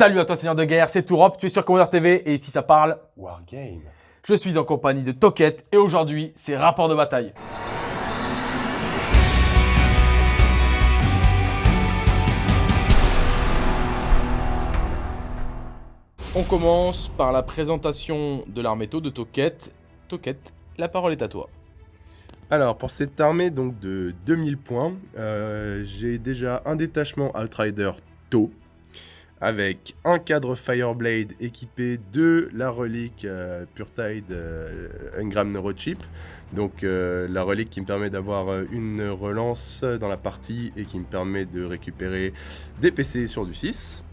Salut à toi Seigneur de Guerre, c'est Tourop, tu es sur Commander TV et ici ça parle Wargame. Je suis en compagnie de Toket et aujourd'hui c'est rapport de bataille. On commence par la présentation de l'arméto de Toket. Toket, la parole est à toi. Alors, pour cette armée donc de 2000 points, euh, j'ai déjà un détachement Outrider Tau, avec un cadre Fireblade équipé de la relique euh, Purtide euh, Neurochip. Donc euh, la relique qui me permet d'avoir une relance dans la partie et qui me permet de récupérer des PC sur du 6.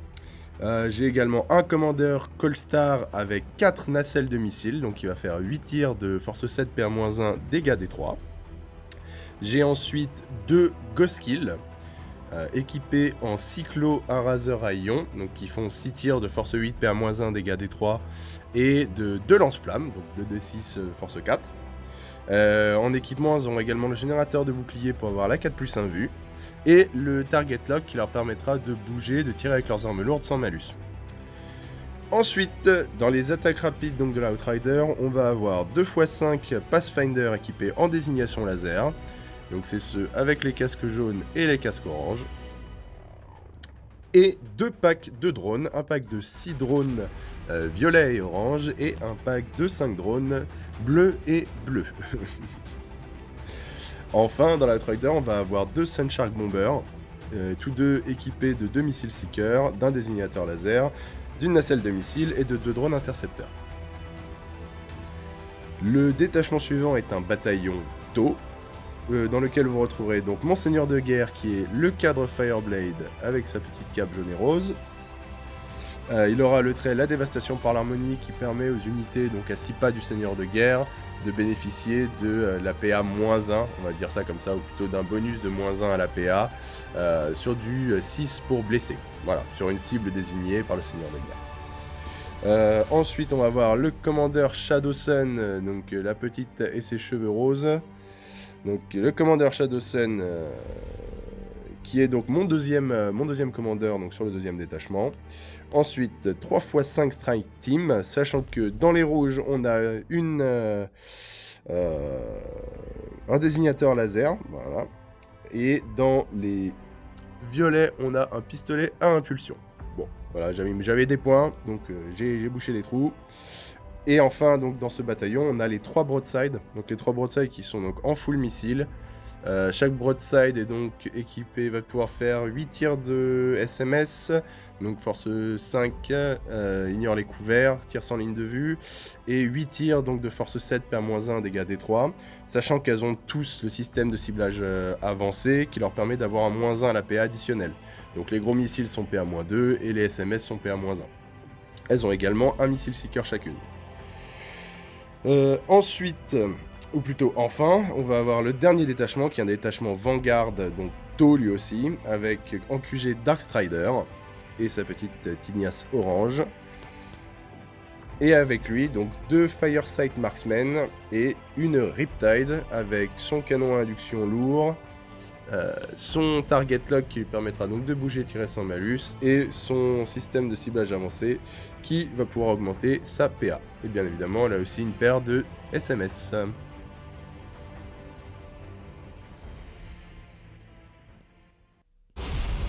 j'ai également un commandeur Colstar avec 4 nacelles de missiles, donc il va faire 8 tirs de force 7 PR-1 dégâts des 3. J'ai ensuite deux Ghost Kills, euh, équipés en cyclo un raser à ion, qui font 6 tirs de force 8 PA-1 dégâts des 3 et de 2 lance-flammes, donc 2d6 euh, force 4. Euh, en équipement, ils ont également le générateur de bouclier pour avoir la 4 plus 1 vue, et le target lock qui leur permettra de bouger, de tirer avec leurs armes lourdes sans malus. Ensuite, dans les attaques rapides de l'Outrider, on va avoir 2 x 5 Pathfinder équipés en désignation laser, donc c'est ceux avec les casques jaunes et les casques orange. Et deux packs de drones, un pack de 6 drones euh, violet et orange et un pack de 5 drones bleu et bleu. enfin, dans la Rider, on va avoir deux Sunshark Bombers, euh, tous deux équipés de deux missiles Seeker, d'un désignateur laser, d'une nacelle de missiles et de deux drones intercepteurs. Le détachement suivant est un bataillon tau, euh, dans lequel vous retrouverez donc Monseigneur de Guerre qui est le cadre Fireblade avec sa petite cape jaune et rose. Euh, il aura le trait La Dévastation par l'harmonie qui permet aux unités donc à 6 pas du Seigneur de Guerre de bénéficier de euh, la PA-1, on va dire ça comme ça, ou plutôt d'un bonus de moins 1 à la PA sur du 6 pour blesser. Voilà, sur une cible désignée par le Seigneur de Guerre. ensuite, on va voir le commandeur Shadow Sun, donc la petite et ses cheveux roses. Donc le commandeur Shadowsen, euh, qui est donc mon deuxième, euh, mon deuxième commandeur donc sur le deuxième détachement. Ensuite, 3 x 5 strike team, sachant que dans les rouges, on a euh, un désignateur laser. Et dans les violets, on a un pistolet à impulsion. Bon, voilà, j'avais des points, donc j'ai bouché les trous. Et enfin, donc dans ce bataillon, on a les trois broadsides. Donc les trois broadsides qui sont donc en full missile. Euh, chaque broadside est donc équipé, va pouvoir faire 8 tirs de SMS, donc force 5, euh, ignore les couverts, tir sans ligne de vue, et 8 tirs donc de force 7, PA-1, dégâts D3, sachant qu'elles ont tous le système de ciblage euh, avancé qui leur permet d'avoir un moins 1 à la PA additionnelle. Donc les gros missiles sont PA-2 et les SMS sont PA-1. Elles ont également un missile seeker chacune. Euh, ensuite, ou plutôt enfin, on va avoir le dernier détachement qui est un détachement Vanguard, donc tôt lui aussi, avec en QG Darkstrider et sa petite Tignasse orange. Et avec lui, donc deux Firesight Marksmen et une Riptide avec son canon à induction lourd, euh, son target lock qui lui permettra donc de bouger et tirer sans malus, et son système de ciblage avancé qui va pouvoir augmenter sa PA. Et bien évidemment, elle a aussi une paire de SMS.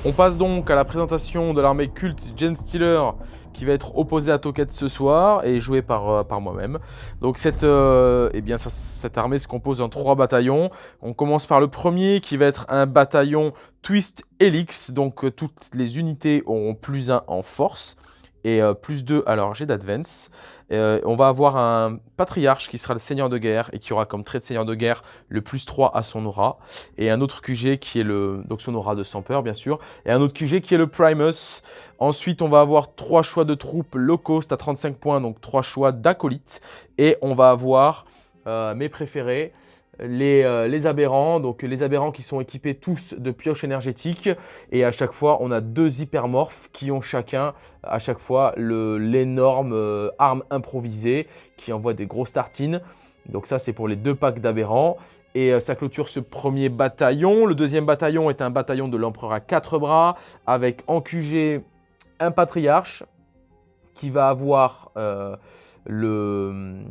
On passe donc à la présentation de l'armée culte Gen Stealer qui va être opposé à Toket ce soir et joué par, euh, moi-même. Donc cette, euh, eh cette armée se compose en trois bataillons. On commence par le premier qui va être un bataillon Twist Helix. Donc euh, toutes les unités auront plus 1 en force et plus 2 à leur jet d'advance. Euh, on va avoir un patriarche qui sera le seigneur de guerre et qui aura comme trait de seigneur de guerre le plus 3 à son aura. Et un autre QG qui est le, donc son aura de 100 peur bien sûr. Et un autre QG qui est le Primus. Ensuite, on va avoir trois choix de troupes low cost à 35 points, donc trois choix d'acolytes. Et on va avoir euh, mes préférés les, euh, les, aberrants, donc les aberrants qui sont équipés tous de pioches énergétiques et à chaque fois on a deux hypermorphes qui ont chacun à chaque fois l'énorme euh, arme improvisée qui envoie des grosses tartines. Donc ça c'est pour les deux packs d'aberrants. Et euh, ça clôture ce premier bataillon. Le deuxième bataillon est un bataillon de l'empereur à quatre bras avec en QG un patriarche qui va avoir le,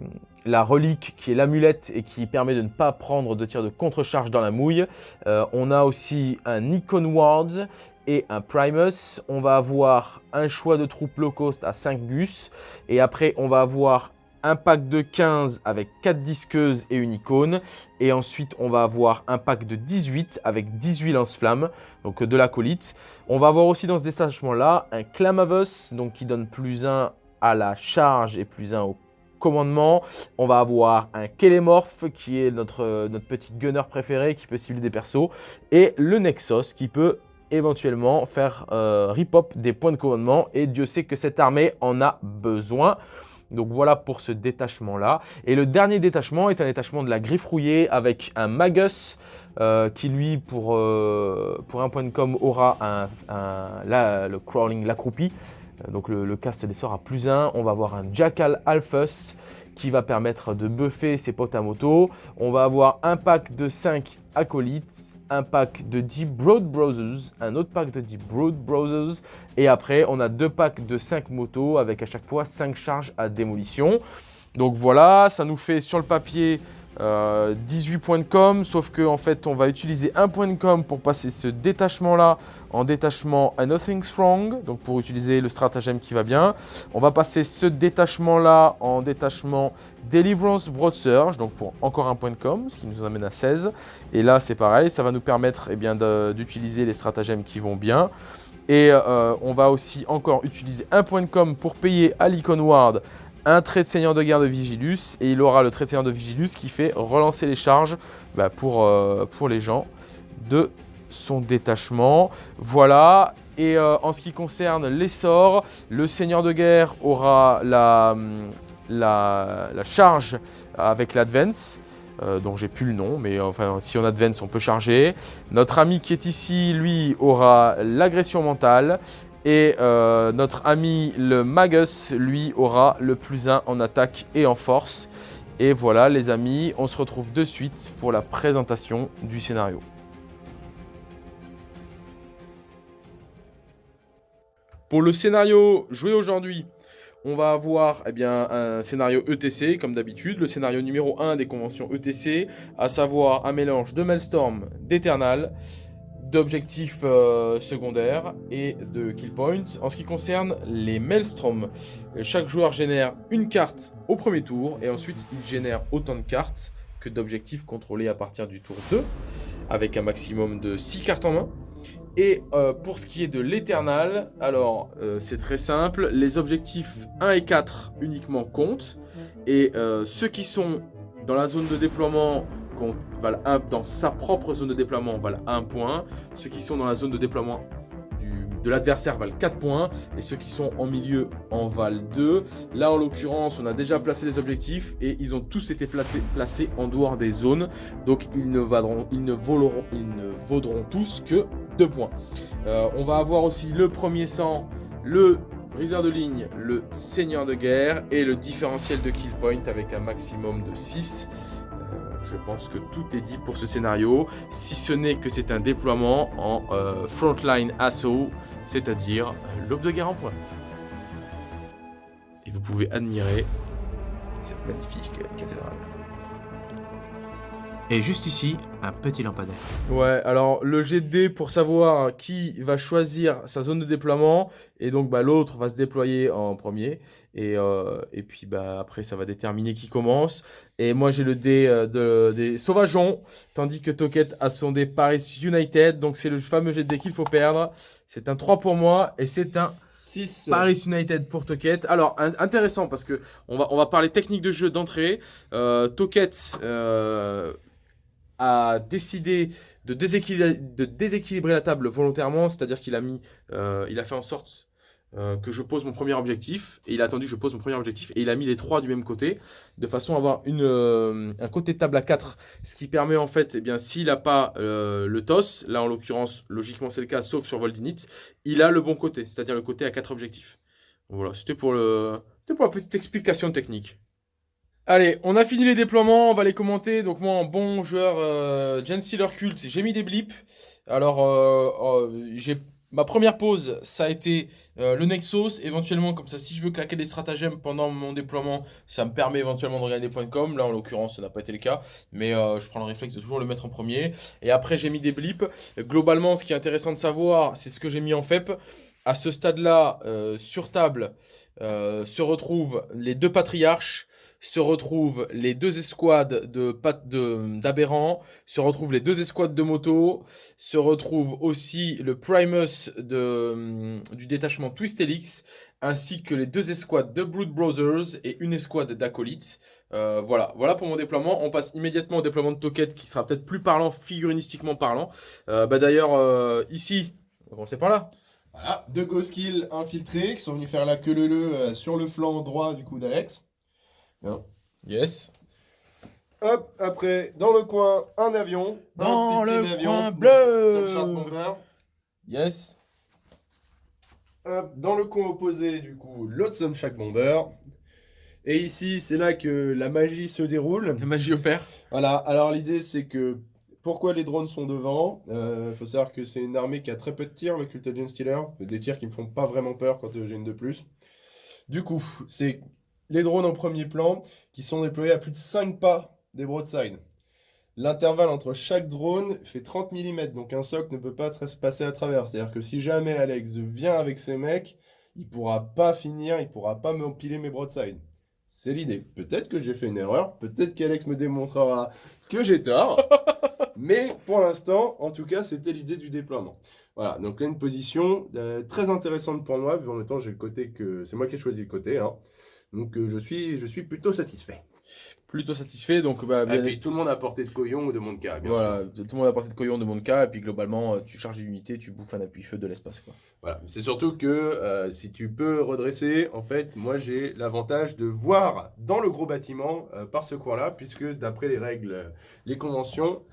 la relique qui est l'amulette et qui permet de ne pas prendre de tir de contre-charge dans la mouille. Euh, on a aussi un Icon Wards et un Primus. On va avoir un choix de troupes low cost à 5 gus. Et après, on va avoir un pack de 15 avec 4 disqueuses et une icône. Et ensuite, on va avoir un pack de 18 avec 18 lance-flammes, donc de l'acolyte. On va avoir aussi dans ce détachement-là un Clamavus, donc qui donne plus 1 à la charge et plus 1 au commandement. On va avoir un Kelemorph qui est notre, notre petit gunner préféré qui peut cibler des persos. Et le Nexus qui peut éventuellement faire euh, rip-hop des points de commandement. Et Dieu sait que cette armée en a besoin. Donc voilà pour ce détachement-là. Et le dernier détachement est un détachement de la griffe rouillée avec un Magus euh, qui lui, pour, euh, pour un point de com, aura un, le crawling, l'accroupi. Donc le, cast des sorts à plus 1. On va avoir un Jackal Alphus qui va permettre de buffer ses potes à moto. On va avoir un pack de 5 acolytes, un pack de 10 Broad Brothers, un autre pack de 10 Broad Brothers. Et après, on a deux packs de 5 motos avec à chaque fois 5 charges à démolition. Donc voilà, ça nous fait sur le papier 18 euh, points de com, sauf qu'en en fait, on va utiliser un point de com pour passer ce détachement-là en détachement a Nothing Strong, donc pour utiliser le stratagème qui va bien. On va passer ce détachement-là en détachement Deliverance Broad Surge, donc pour encore un point de com, ce qui nous amène à 16. Et là, c'est pareil, ça va nous permettre eh bien d'utiliser les stratagèmes qui vont bien. Et euh, on va aussi encore utiliser un point de com pour payer à l'Icon Ward un trait de seigneur de guerre de Vigilus et il aura le trait de seigneur de Vigilus qui fait relancer les charges bah, pour, euh, pour les gens de son détachement. Voilà. Et euh, en ce qui concerne les sorts, le seigneur de guerre aura la, la, charge avec l'advance. Euh, dont j'ai plus le nom, mais enfin si on advance on peut charger. Notre ami qui est ici, lui, aura l'agression mentale. Et euh, notre ami le Magus, lui, aura le plus 1 en attaque et en force. Et voilà les amis, on se retrouve de suite pour la présentation du scénario. Pour le scénario joué aujourd'hui, on va avoir eh bien, un scénario ETC, comme d'habitude, le scénario numéro 1 des conventions ETC, à savoir un mélange de Maelstrom, d'Eternal, d'objectifs euh, secondaires et de kill points. En ce qui concerne les Maelstrom, chaque joueur génère une carte au premier tour et ensuite il génère autant de cartes que d'objectifs contrôlés à partir du tour 2 avec un maximum de 6 cartes en main. Et euh, pour ce qui est de l'éternal, alors euh, c'est très simple, les objectifs 1 et 4 uniquement comptent et ceux qui sont dans la zone de déploiement valent dans sa propre zone de déploiement valent 1 point. Ceux qui sont dans la zone de déploiement de l'adversaire valent 4 points. Et ceux qui sont en milieu en valent 2. Là, en l'occurrence, on a déjà placé les objectifs et ils ont tous été placés en dehors des zones. Donc, ils ne, vaudront, ils ne, voleront, ils ne vaudront tous que 2 points. Euh, on va avoir aussi le premier sang, le briseur de ligne, le seigneur de guerre et le différentiel de kill point avec un maximum de 6. Je pense que tout est dit pour ce scénario, si ce n'est que c'est un déploiement en euh, frontline assaut, c'est-à-dire l'aube de guerre en pointe. Et vous pouvez admirer cette magnifique cathédrale. Et juste ici, un petit lampadaire. Ouais, alors le GD pour savoir qui va choisir sa zone de déploiement. Et donc bah, l'autre va se déployer en premier. Et, euh, et puis bah, après, ça va déterminer qui commence. Et moi, j'ai le dé euh, de, des Sauvageons. Tandis que Toket a son dé Paris United. Donc c'est le fameux GD qu'il faut perdre. C'est un 3 pour moi. Et c'est un 6. Paris United pour Toket. Alors, intéressant parce que on va, on va parler technique de jeu d'entrée. Euh, Toket euh, a décidé de déséquilibrer, la table volontairement, c'est-à-dire qu'il a mis, euh, a fait en sorte euh, que je pose mon premier objectif, et il a attendu que je pose mon premier objectif, et il a mis les trois du même côté, de façon à avoir une, euh, un côté de table à 4, ce qui permet en fait, eh s'il n'a pas le TOS, là en l'occurrence, logiquement c'est le cas, sauf sur Voldinit, il a le bon côté, c'est-à-dire le côté à 4 objectifs. Voilà, c'était pour, pour la petite explication technique. Allez, on a fini les déploiements, on va les commenter. Donc moi, bon joueur euh, Gen Stealer Cult, j'ai mis des blips. Alors, euh, j'ai ma première pause, ça a été euh, le Nexus. Éventuellement, comme ça, si je veux claquer des stratagèmes pendant mon déploiement, ça me permet éventuellement de regarder des points de com. Là, en l'occurrence, ça n'a pas été le cas. Mais euh, je prends le réflexe de toujours le mettre en premier. Et après, j'ai mis des blips. Globalement, ce qui est intéressant de savoir, c'est ce que j'ai mis en FEP. À ce stade-là, sur table, se retrouvent les deux patriarches se retrouvent les deux escouades de d'aberrants, se retrouvent les deux escouades de moto, se retrouve aussi le Primus du détachement Twist Helix, ainsi que les deux escouades de Brood Brothers et une escouade d'acolytes. Euh, voilà, voilà pour mon déploiement. On passe immédiatement au déploiement de Toket qui sera peut-être plus parlant, figurinistiquement parlant. Euh, bah D'ailleurs, euh, ici, on commencer par là. Voilà, deux Ghost Kills infiltrés qui sont venus faire la queue le le sur le flanc droit du coup d'Alex. Yes. Hop, après, dans le coin, un avion. Dans le coin bleu Yes. Hop, dans le coin opposé, du coup, l'autre Sunshack Bomber. Et ici, c'est là que la magie se déroule. La magie opère. Voilà, alors l'idée, c'est que... Pourquoi les drones sont devant? Il euh, faut savoir que c'est une armée qui a très peu de tirs, le Cult Agent Stealer. Des tirs qui me font pas vraiment peur quand j'ai une de plus. Du coup, c'est les drones en premier plan qui sont déployés à plus de 5 pas des broadsides. L'intervalle entre chaque drone fait 30 mm, donc un soc ne peut pas se passer à travers. C'est-à-dire que si jamais Alex vient avec ses mecs, il pourra pas finir, il pourra pas m'empiler mes broadsides. C'est l'idée. Peut-être que j'ai fait une erreur, peut-être qu'Alex me démontrera que j'ai tort, mais pour l'instant, en tout cas, c'était l'idée du déploiement. Voilà, donc là, une position euh, très intéressante pour moi, vu en même temps, j'ai le côté que... C'est moi qui ai choisi le côté, hein. Donc euh, je, suis, je suis plutôt satisfait. Plutôt satisfait, donc bah, Et puis tout le monde a porté de Coyon ou de Monka, bien Voilà, tout le monde a porté de Coyon de Monka, et puis globalement, euh, tu charges une unité, tu bouffes un appui-feu de l'espace. quoi. Voilà, c'est surtout que euh, si tu peux redresser, en fait, moi j'ai l'avantage de voir dans le gros bâtiment par ce coin-là, puisque d'après les règles, les conventions,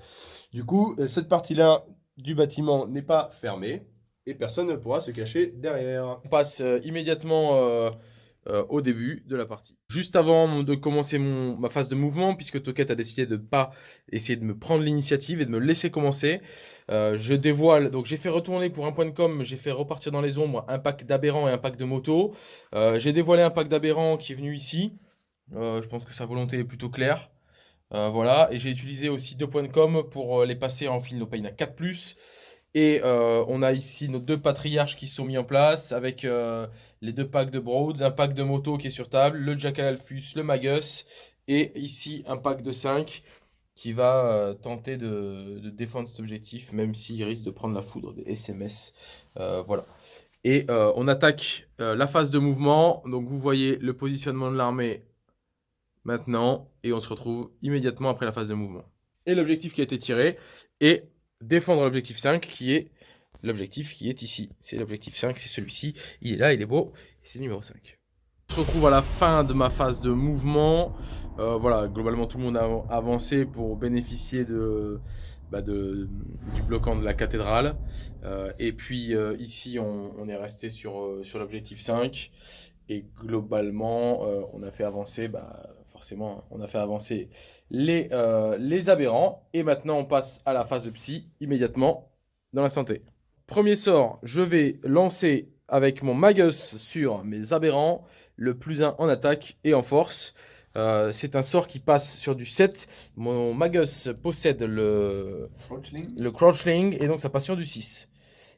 du coup, cette partie-là du bâtiment n'est pas fermée, et personne ne pourra se cacher derrière. On passe immédiatement euh, au début de la partie. Juste avant de commencer mon, ma phase de mouvement, puisque Toket a décidé de ne pas essayer de me prendre l'initiative et de me laisser commencer, euh, je dévoile, donc j'ai fait retourner pour un point de com, j'ai fait repartir dans les ombres un pack d'aberrants et un pack de moto. Euh, j'ai dévoilé un pack d'aberrants qui est venu ici. je pense que sa volonté est plutôt claire. voilà, et j'ai utilisé aussi deux points de com pour les passer en fil no pain à 4+. Et on a ici nos deux patriarches qui sont mis en place avec les deux packs de Broads, un pack de moto qui est sur table, le Jackal Alphus, le Magus, et ici un pack de 5 qui va euh, tenter de, défendre cet objectif, même s'il risque de prendre la foudre des SMS. Euh, voilà. Et euh, on attaque la phase de mouvement. Donc vous voyez le positionnement de l'armée maintenant. Et on se retrouve immédiatement après la phase de mouvement. Et l'objectif qui a été tiré est défendre l'objectif 5 qui est l'objectif qui est ici. C'est l'objectif 5, c'est celui-ci. Il est là, il est beau, c'est le numéro 5. On se retrouve à la fin de ma phase de mouvement. Euh, voilà, globalement tout le monde a avancé pour bénéficier de, bah de du bloquant de la cathédrale. Euh, et puis euh, ici, on, est resté sur, l'objectif 5. Et globalement, on a fait avancer, bah, forcément, on a fait avancer les, les aberrants. Et maintenant, on passe à la phase de psy immédiatement dans la santé. Premier sort, je vais lancer avec mon Magus sur mes aberrants, le plus 1 en attaque et en force. Euh, c'est un sort qui passe sur du 7. Mon Magus possède le Crouchling. le Crouchling et donc ça passe sur du 6.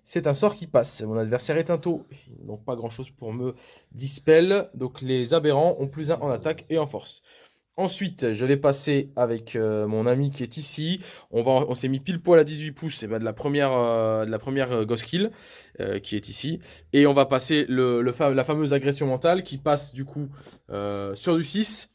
C'est un sort qui passe. Mon adversaire est un taux. Ils n'ont pas grand chose pour me dispel. Donc les aberrants ont plus 1 en attaque et en force. Ensuite, je vais passer avec euh, mon ami qui est ici. On, s'est mis pile poil à 18 pouces et ben, de la première, euh, de la première euh, Ghost Kill qui est ici. Et on va passer la fameuse agression mentale qui passe du coup sur du 6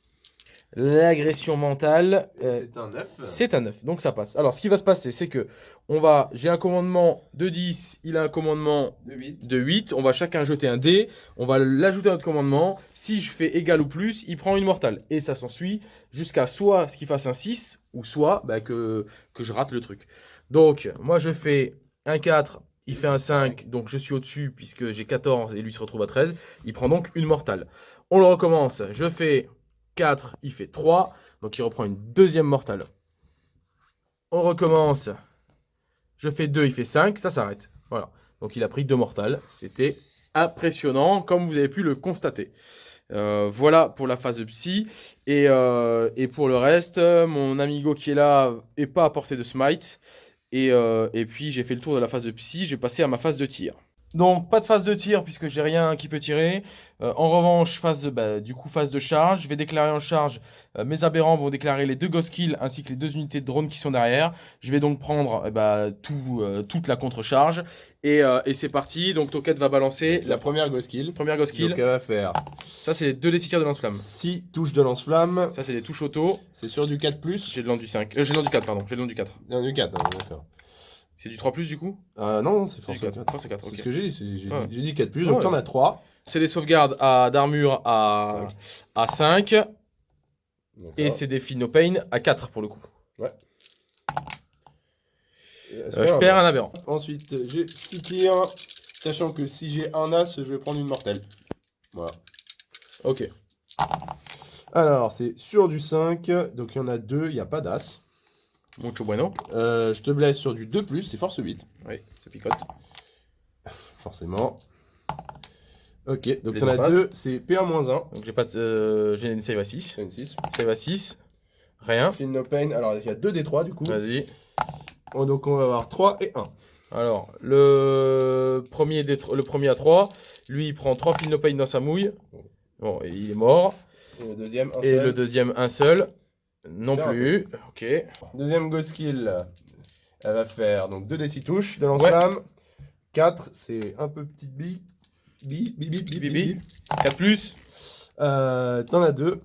L'agression mentale. Euh, c'est un 9. C'est un 9, donc ça passe. Alors, ce qui va se passer, c'est que on va, j'ai un commandement de 10, il a un commandement de 8. de 8. On va chacun jeter un dé, on va l'ajouter à notre commandement. Si je fais égal ou plus, il prend une mortale. Et ça s'ensuit jusqu'à soit ce qu'il fasse un 6, ou soit bah, que, que je rate le truc. Donc, moi, je fais un 4, il fait un 5, donc je suis au-dessus puisque j'ai 14 et lui se retrouve à 13. Il prend donc une mortale. On le recommence. Je fais 4, il fait 3. Donc il reprend une deuxième mortale. On recommence. Je fais 2, il fait 5. Ça s'arrête. Voilà. Donc il a pris deux mortales. C'était impressionnant, comme vous avez pu le constater. Euh, voilà pour la phase de psy. Et, euh, et pour le reste, mon amigo qui est là est pas à portée de smite. Et, euh, et puis j'ai fait le tour de la phase de psy, j'ai passé à ma phase de tir. Donc pas de phase de tir puisque j'ai rien qui peut tirer. Euh, en revanche, phase de, bah, du coup phase de charge. Je vais déclarer en charge. euh, mes aberrants vont déclarer les deux ghost kills ainsi que les deux unités de drone qui sont derrière. Je vais donc prendre eh bah, tout, euh, toute la contre-charge. Et, et c'est parti. Donc Toket va balancer La première ghost kill. première ghost kill. Donc elle va faire Ça c'est les deux décisières de lance-flamme. 6 touches de lance-flamme. Ça c'est les touches auto. C'est sur du 4+. J'ai le land du 5. Euh, j'ai le land du 4 pardon. J'ai le land du 4. Non, du 4, hein, d'accord. C'est du 3 plus du coup? Euh, non, non, c'est force du 4. 4. Force 4, C'est ce que j'ai dit, c'est- j'ai Ouais. dit 4+, plus, Ouais, donc ouais. t'en as 3. C'est les sauvegardes à d'armure à, à 5. Et c'est des no pain à 4 pour le coup. Euh, je perds un aberrant. Ensuite, j'ai 6 tirs, sachant que si j'ai un as, je vais prendre une mortelle. Voilà. Ok. Alors, c'est sur du 5, donc il y en a 2, il n'y a pas d'as. Mucho bueno. Euh, je te blesse sur du 2+, c'est force 8, Oui, ça picote. forcément. Ok, donc t'en as deux passes. 2, c'est PA-1. Donc j'ai pas de. euh, j'ai une save à 6. C'est une 6. Save à 6. Rien. Feel no pain, alors il y a 2 des 3 du coup. Vas-y. Oh, donc on va avoir 3 et 1. Alors, le premier, des le premier à 3, lui il prend 3 fil no pain dans sa mouille. Bon, et il est mort. Et le deuxième, un Et seul. le deuxième, un seul. Non plus. Ok. Deuxième ghost kill, elle va faire donc 2 des 6 touches de lance-flamme. 4, c'est un peu petite bille. Bille, bille, bille, bille, Bibi. bille. 4 plus. Euh, T'en as 2.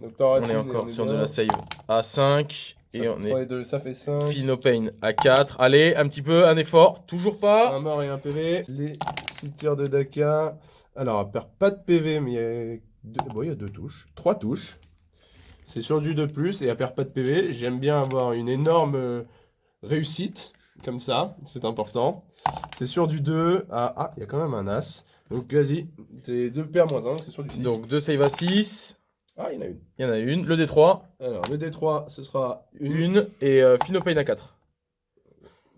Donc On est encore sur de la save à 5. Ça Et on est et deux, ça fait 5. fil no pain à 4. Allez, un petit peu, un effort. Toujours pas. Un mort et un PV. Les 6 tirs de Daka. Alors, elle perd pas de PV, mais il y a deux, bon, touches. 3 touches. C'est sur du 2 plus et elle perd pas de PV. J'aime bien avoir une énorme euh, réussite, comme ça. C'est important. C'est sur du 2. Ah, ah, il y a quand même un As. Donc, vas-y. T'es 2 PA moins 1, donc c'est sur du 6. Donc 2 save à 6. Ah, il y en a une. Il y en a une. Le D3. Alors, le D3, ce sera une. Une. Et euh, fil no pain à 4.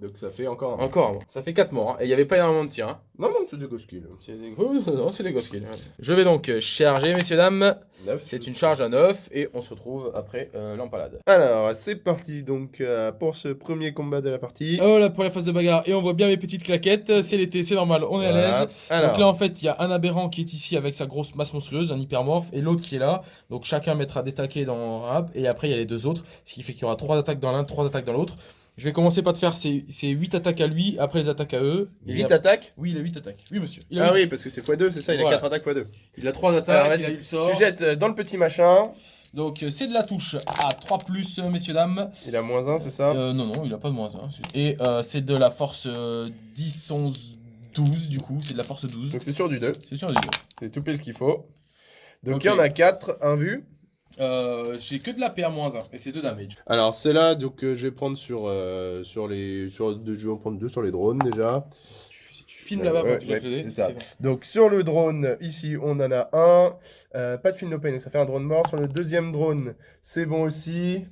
Donc, ça fait encore un. Encore. bon. Ça fait 4 morts. hein. Et il n'y avait pas énormément de tirs. hein. Non, non, c'est du ghost kill. C'est des... non, c'est des ghost kills. Je vais donc euh, charger, messieurs, dames. 9. C'est une charge à 9 et on se retrouve après euh, l'empalade. Alors, c'est parti donc euh, pour ce premier combat de la partie. Oh, la première phase de bagarre. Et on voit bien mes petites claquettes. C'est l'été, c'est normal, on est à l'aise. Alors, Donc là, en fait, il y a un aberrant qui est ici avec sa grosse masse monstrueuse, un hypermorphe, et l'autre qui est là. Donc chacun mettra des taquets dans rap, et après, il y a les deux autres. Ce qui fait qu'il y aura trois attaques dans l'un, trois attaques dans l'autre. Je vais commencer par te faire ces, ces 8 attaques à lui, après les attaques à eux. et 8 après- attaques? Oui, il a 8 attaques. Oui, monsieur. Il a, Ah huit- oui, parce que c'est x2, c'est ça, il Voilà. a 4 attaques x2. il a 3 Alors, attaques, il a eu le sort. Tu jettes euh, dans le petit machin. Donc euh, c'est de la touche à 3 plus, euh, messieurs, dames. Il a moins 1, c'est ça? Euh, non, non, il a pas de moins 1. Et euh, c'est de la force euh, 10, 11, 12, du coup. C'est de la force 12. Donc c'est sur du 2. C'est sûr, du coup. C'est tout pile ce qu'il faut. Donc il y en a 4, un vu. Euh, j'ai que de la PA moins 1 et c'est 2 damage. Alors c'est là, donc euh, je vais prendre sur, euh, sur les. Sur, je vais en prendre deux sur les drones déjà. Tu, si tu filmes là-bas, ouais, ouais, ça. bon. Donc sur le drone, ici on en a un. Euh, pas de film no pain, donc ça fait un drone mort. Sur le deuxième drone, c'est bon aussi.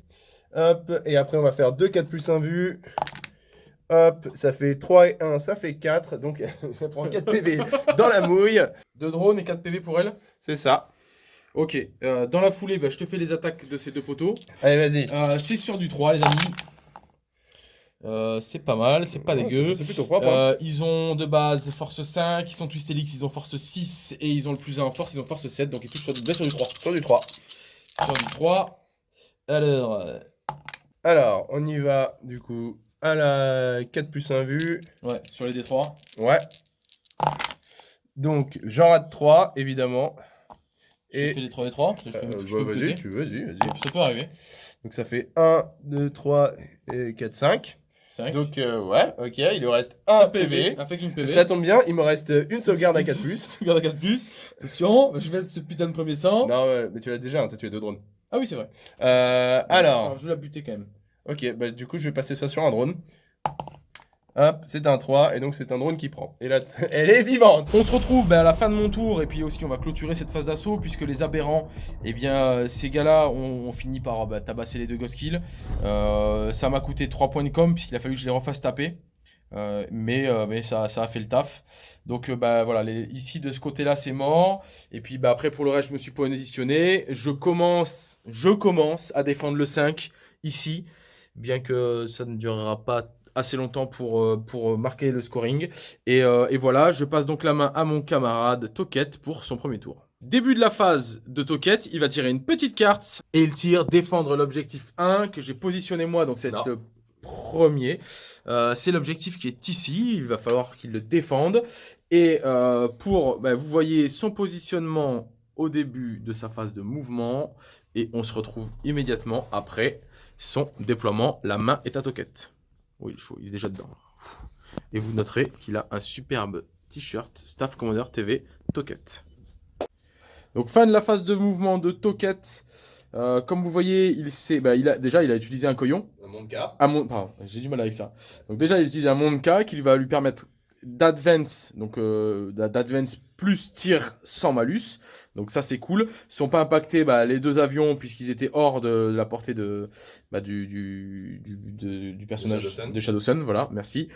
Hop, et après on va faire 2 4 plus 1 vue. Hop, ça fait 3 et 1, ça fait 4. Donc vais prendre 4 PV dans la mouille. 2 drones et 4 PV pour elle. C'est ça. Ok, euh, dans la foulée, bah, je te fais les attaques de ces deux poteaux. Allez, vas-y. Euh, c'est sur du 3, les amis. Euh, c'est pas mal, c'est pas Oh, dégueu. c'est- plutôt propre. hein. Euh, ils ont de base force 5, ils sont Twistelix, ils ont force 6 et ils ont le plus 1 en force, ils ont force 7, donc ils touchent sur bien sur du 3. Sur du 3. Sur du 3. Alors, euh, Alors, on y va du coup à la 4 plus 1 vue. ouais, sur les D3. Ouais. Donc, j'en rate 3, évidemment. Je Et- fais les 3 D3, parce que je Euh, peux, je bah, peux vas-y, tu veux, vas-y, vas-y. Ça peut arriver. Donc ça fait 1, 2, 3, et 4, 5. 5. Donc euh, ouais, ok, il lui reste un PV. Un fucking PV. Ça tombe bien, il me reste une sauvegarde à 4 plus. Sauvegarde à 4 plus. Attention, je vais mettre ce putain de premier sang. Non, ouais, mais tu l'as déjà, hein, t'as tué deux drones. Ah oui, c'est vrai. Euh, alors, je vais la buter quand même. ok, bah du coup je vais passer ça sur un drone. Hop, c'est un 3, et donc c'est un drone qui prend. Et là, elle est vivante On se retrouve bah, à la fin de mon tour et puis aussi on va clôturer cette phase d'assaut puisque les aberrants, eh bien euh, ces gars-là ont, fini par bah, tabasser les deux ghost kills. Euh, ça m'a coûté 3 points de com puisqu'il a fallu que je les refasse taper. Euh, mais euh, mais ça, ça a fait le taf. Donc euh, bah voilà, ici de ce côté-là c'est mort. Et puis bah après pour le reste je me suis positionné. Je commence, je commence à défendre le 5 ici, bien que ça ne durera pas assez longtemps pour, euh, pour marquer le scoring. Et, euh, et voilà, je passe donc la main à mon camarade Toquette pour son premier tour. Début de la phase de Toquette, il va tirer une petite carte et il tire défendre l'objectif 1 que j'ai positionné moi, donc c'est le premier. Euh, c'est l'objectif qui est ici, il va falloir qu'il le défende. Et euh, pour, bah, vous voyez son positionnement au début de sa phase de mouvement et on se retrouve immédiatement après son déploiement. La main est à Toquette. Oui, il est chaud, il est déjà dedans. Et vous noterez qu'il a un superbe t-shirt Staff Commander TV Toquette. Donc fin de la phase de mouvement de Toquette. Euh, comme vous voyez, il, bah, il a, déjà il a utilisé un coyon. Dans mon cas. Un monde, pardon, j'ai du mal avec ça. Donc déjà, il utilise un Monka qui va lui permettre d'advance, donc euh, d'a- d'advance plus tir sans malus. Donc ça, c'est cool. Ils sont pas impactés bah, les deux avions puisqu'ils étaient hors de, la portée de, bah, du, du, du, de- du personnage de Shadowsun. Voilà, merci.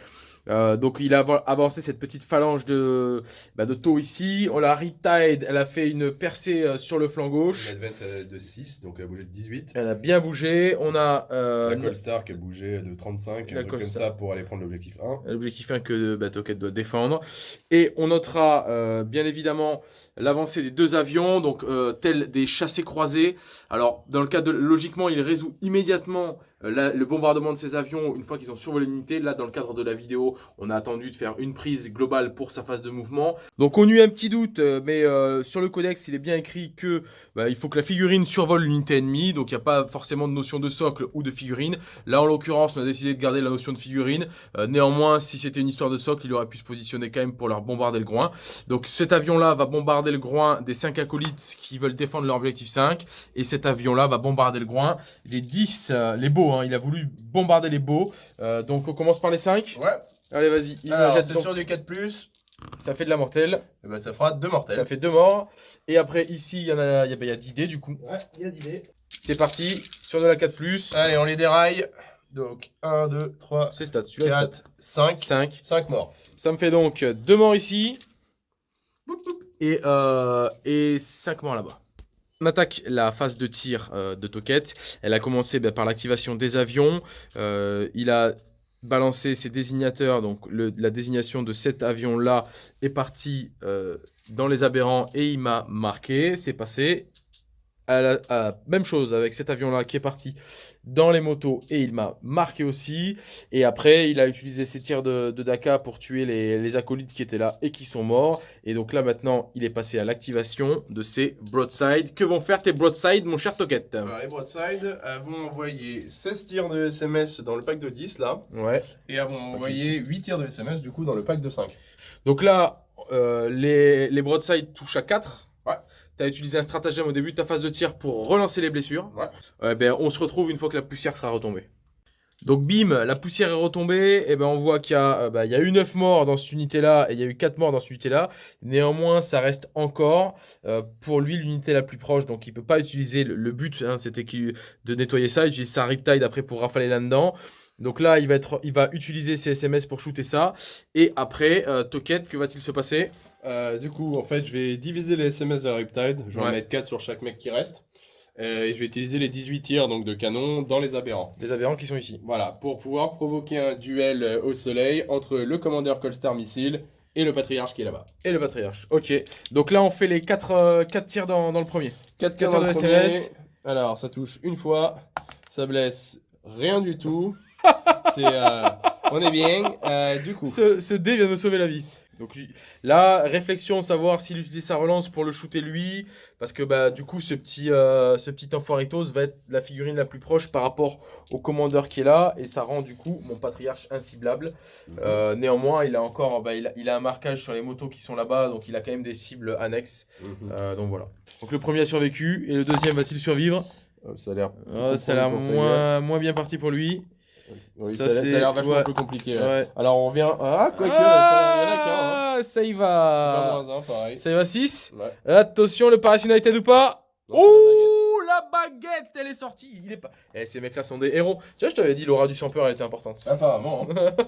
Euh, donc il a ava- avancé cette petite phalange de, bah, de taux ici. On l'a Riptide, elle a fait une percée euh, sur le flanc gauche. L'advance est de 6, donc elle a bougé de 18. Elle a bien bougé. On a euh, La Colstar qui a bougé de 35, La comme Colstar. ça pour aller prendre l'objectif 1. L'objectif 1 que bah, Toket doit défendre. Et on notera euh, bien évidemment l'avancée des deux avions, donc euh, tels des chassés croisés. Alors, dans le cas de. Logiquement, il résout immédiatement euh, la- le bombardement de ces avions une fois qu'ils ont survolé l'unité. Là, dans le cadre de la vidéo, on a attendu de faire une prise globale pour sa phase de mouvement. Donc, on eut un petit doute, euh, mais euh, sur le codex, il est bien écrit que bah, il faut que la figurine survole l'unité ennemie. Donc, il n'y a pas forcément de notion de socle ou de figurine. Là, en l'occurrence, on a décidé de garder la notion de figurine. Euh, néanmoins, si c'était une histoire de socle, il aurait pu se positionner quand même pour leur bombarder le groin. Donc cet avion-là va bombarder le groin des 5 acolytes qui veulent défendre leur objectif 5. Et cet avion-là va bombarder le groin des 10, euh, les beaux. Hein. Il a voulu bombarder les beaux. Euh, donc on commence par les 5. Ouais, Allez, vas-y. Il me alors jette c'est donc- sur du 4+, Ça fait de la mortelle. et ben, ça fera 2 mortels. Ça fait deux morts. Et après, ici, il y en a, il y a, bah, il y a 10 dés du coup. Ouais, il y a d'idées. C'est parti. Sur de la 4+. Allez, on les déraille. Donc 1, 2, 3, C'est stats. Celui-là, est 4, stats. 5. 5. 5 morts. Ça me fait donc deux morts ici. Et, euh, et 5 morts là-bas. On attaque la phase de tir euh, de Toquette. Elle a commencé bah, par l'activation des avions. Euh, il a balancé ses désignateurs. Donc la désignation de cet avion-là est partie euh, dans les aberrants et il m'a marqué. C'est passé. À la, à- même chose avec cet avion-là qui est parti dans les motos et il m'a marqué aussi. Et après, il a utilisé ses tirs de, de Daka pour tuer les, les acolytes qui étaient là et qui sont morts. Et donc là, maintenant, il est passé à l'activation de ses broadside. Que vont faire tes broadside, mon cher Toquette? Alors, les Broadside elles vont envoyer 16 tirs de SMS dans le pack de 10 là. Ouais. Et vont envoyer 8 tirs de SMS du coup dans le pack de 5. Donc là, euh, les, les broadside touchent à 4. Tu as utilisé un stratagème au début de ta phase de tir pour relancer les blessures. Ouais. Euh, ben, on se retrouve une fois que la poussière sera retombée. Donc bim, la poussière est retombée, et ben on voit qu'il y, a, euh, bah, il y a eu 9 morts dans cette unité-là, et il y a eu 4 morts dans cette unité-là. Néanmoins, ça reste encore, euh, pour lui, l'unité la plus proche, donc il peut pas utiliser, le, le but, hein, c'était de nettoyer ça, il utilise sa Riptide après pour rafaler là-dedans. Donc là, il va, être, il va utiliser ses SMS pour shooter ça. Et après, euh, Toquette, que va-t-il se passer? Euh, du coup, en fait, je vais diviser les SMS de la Riptide. Je vais Ouais. en mettre 4 sur chaque mec qui reste. Euh, et je vais utiliser les 18 tirs donc, de canon dans les aberrants. Des aberrants qui sont ici. Voilà, pour pouvoir provoquer un duel euh, au soleil entre le commandeur Colstar Missile et le patriarche qui est là-bas. Et le patriarche. Ok. Donc là, on fait les 4 tirs dans, dans le premier. 4 Quatre tirs dans le de premier. SMS. Alors, ça touche une fois. Ça blesse rien du tout. C'est, euh, on est bien. Euh, du coup, Ce, ce dé vient de me sauver la vie. Donc là, réflexion, savoir s'il utilise sa relance pour le shooter lui, parce que bah du coup ce petit euh, ce petit enfoiritos va être la figurine la plus proche par rapport au commandeur qui est là, et ça rend du coup mon patriarche inciblable. Euh, néanmoins, il a encore bah, il, a, il a un marquage sur les motos qui sont là-bas, donc il a quand même des cibles annexes. Mhm. Euh, donc voilà. Donc le premier a survécu, et le deuxième va-t-il survivre? Ça a l'air. Ah, Ça a l'air pour ça, moins, moins bien parti pour lui. Oui, Ça, ça, a l'air- vachement ouais. compliqué. ouais. Ouais. Alors, on revient. Ah, quoique, il y en a qu'un. Hein. Ah, ça y Super va. moins un, pareil. Ça y va 6 Ouais. Attention, le Paris United ou pas? Ouh, baguette, elle est sortie. Il est pas. Eh, ces mecs-là sont des héros. Tu vois, je t'avais dit, l'aura du sans peur, elle était importante. Apparemment. hein.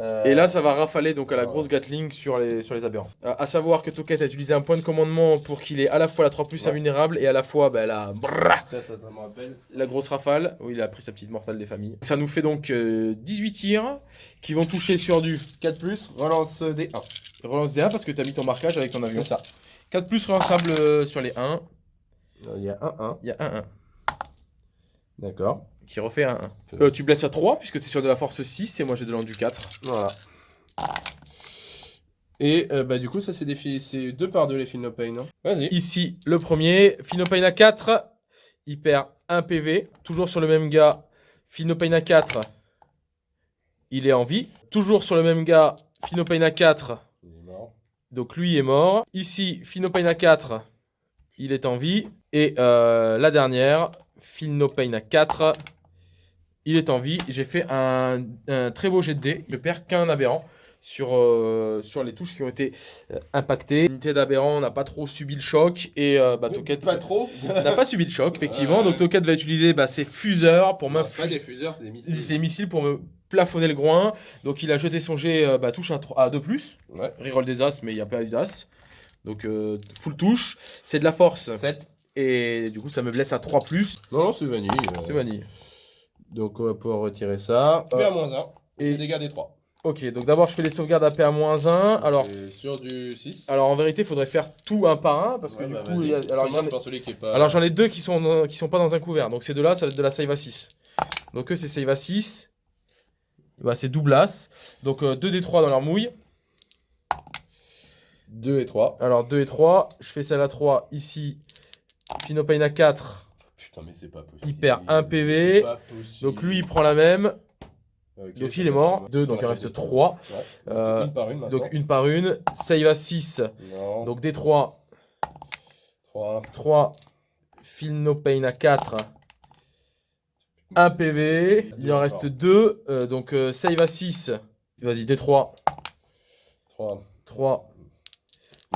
Euh, Et là, ça va rafaler donc à la grosse Gatling sur les, sur les aberrants. Euh, à savoir que Toket a utilisé un point de commandement pour qu'il ait à la fois la 3 plus Ouais. invulnérable et à la fois bah, la, Ça, ça, ça me rappelle. la grosse rafale. Oui, il a pris sa petite mortale des familles. Ça nous fait donc euh, 18 tirs qui vont toucher sur du 4 plus, relance des 1. relance des 1 parce que tu as mis ton marquage avec ton avion. C'est ça. 4 plus relançable euh, sur les 1. Il y a 1-1. Il y a 1-1 D'accord. qui refait un 1. Euh, tu blesses à 3 puisque tu es sur de la force 6 et moi j'ai de l'endu 4. Voilà. Et euh, bah du coup ça c'est des fi- c'est 2 par 2 les Feel No Pain. Hein. Vas-y. Ici, le premier, Phinopain à 4, il perd 1 PV. Toujours sur le même gars, Phinopain à 4, il est en vie. Toujours sur le même gars, Phinopain à 4, Il est mort. donc lui est mort. Ici, Phinopain à 4, il est en vie. Et euh, la dernière, Phinopain à 4, il est en vie. J'ai fait un, un très beau jet de dés. Je perds qu'un aberrant sur, euh, sur les touches qui ont été euh, impactées. L'unité d'aberrant n'a pas trop subi le choc. Et euh, bah, Toket Pas trop. n'a pas subi le choc, effectivement. Donc Toket va utiliser bah, ses fuseurs pour pas m'infuser des fuseurs, c'est des missiles. ses missiles pour me plafonner le groin. Donc il a jeté son jet bah, touche à, 3 à 2+. Ouais. Reroll des as, mais il n'y a pas eu d'as. Donc full touche. C'est de la force. 7. Et du coup, ça me blesse à 3. Non, non, c'est vanille. euh. C'est vanille. Donc on va pouvoir retirer ça. Euh, PA-1. et- c'est dégâts des 3. Ok, donc d'abord, je fais les sauvegardes à PA-1. Alors, sur du 6. alors en vérité, il faudrait faire tout un par un. Parce que du bah, coup, vas-y. il y a- alors, j'en ai- par celui qui est pas. alors j'en ai deux qui sont, dans- qui sont pas dans un couvert. Donc ces deux-là, ça va être de la save à 6. Donc eux, c'est save à 6. Bah, c'est double as. Donc 2 des 3 dans leur mouille. 2 et 3. Alors 2 et 3, je fais celle à 3 ici. Phinopain à 4. Putain, mais c'est pas possible. Il perd un PV. Donc lui il prend la même. Donc il est mort. ça va. 2, donc il reste c'est 3. deux. Ouais. Euh, une par une maintenant. Donc une par une. Save à 6. Non. Donc des 3. 3. 3. Phinopain à 4. 1 PV. Il en reste 2. donc euh, save à 6. Vas-y, des 3. 3. 3.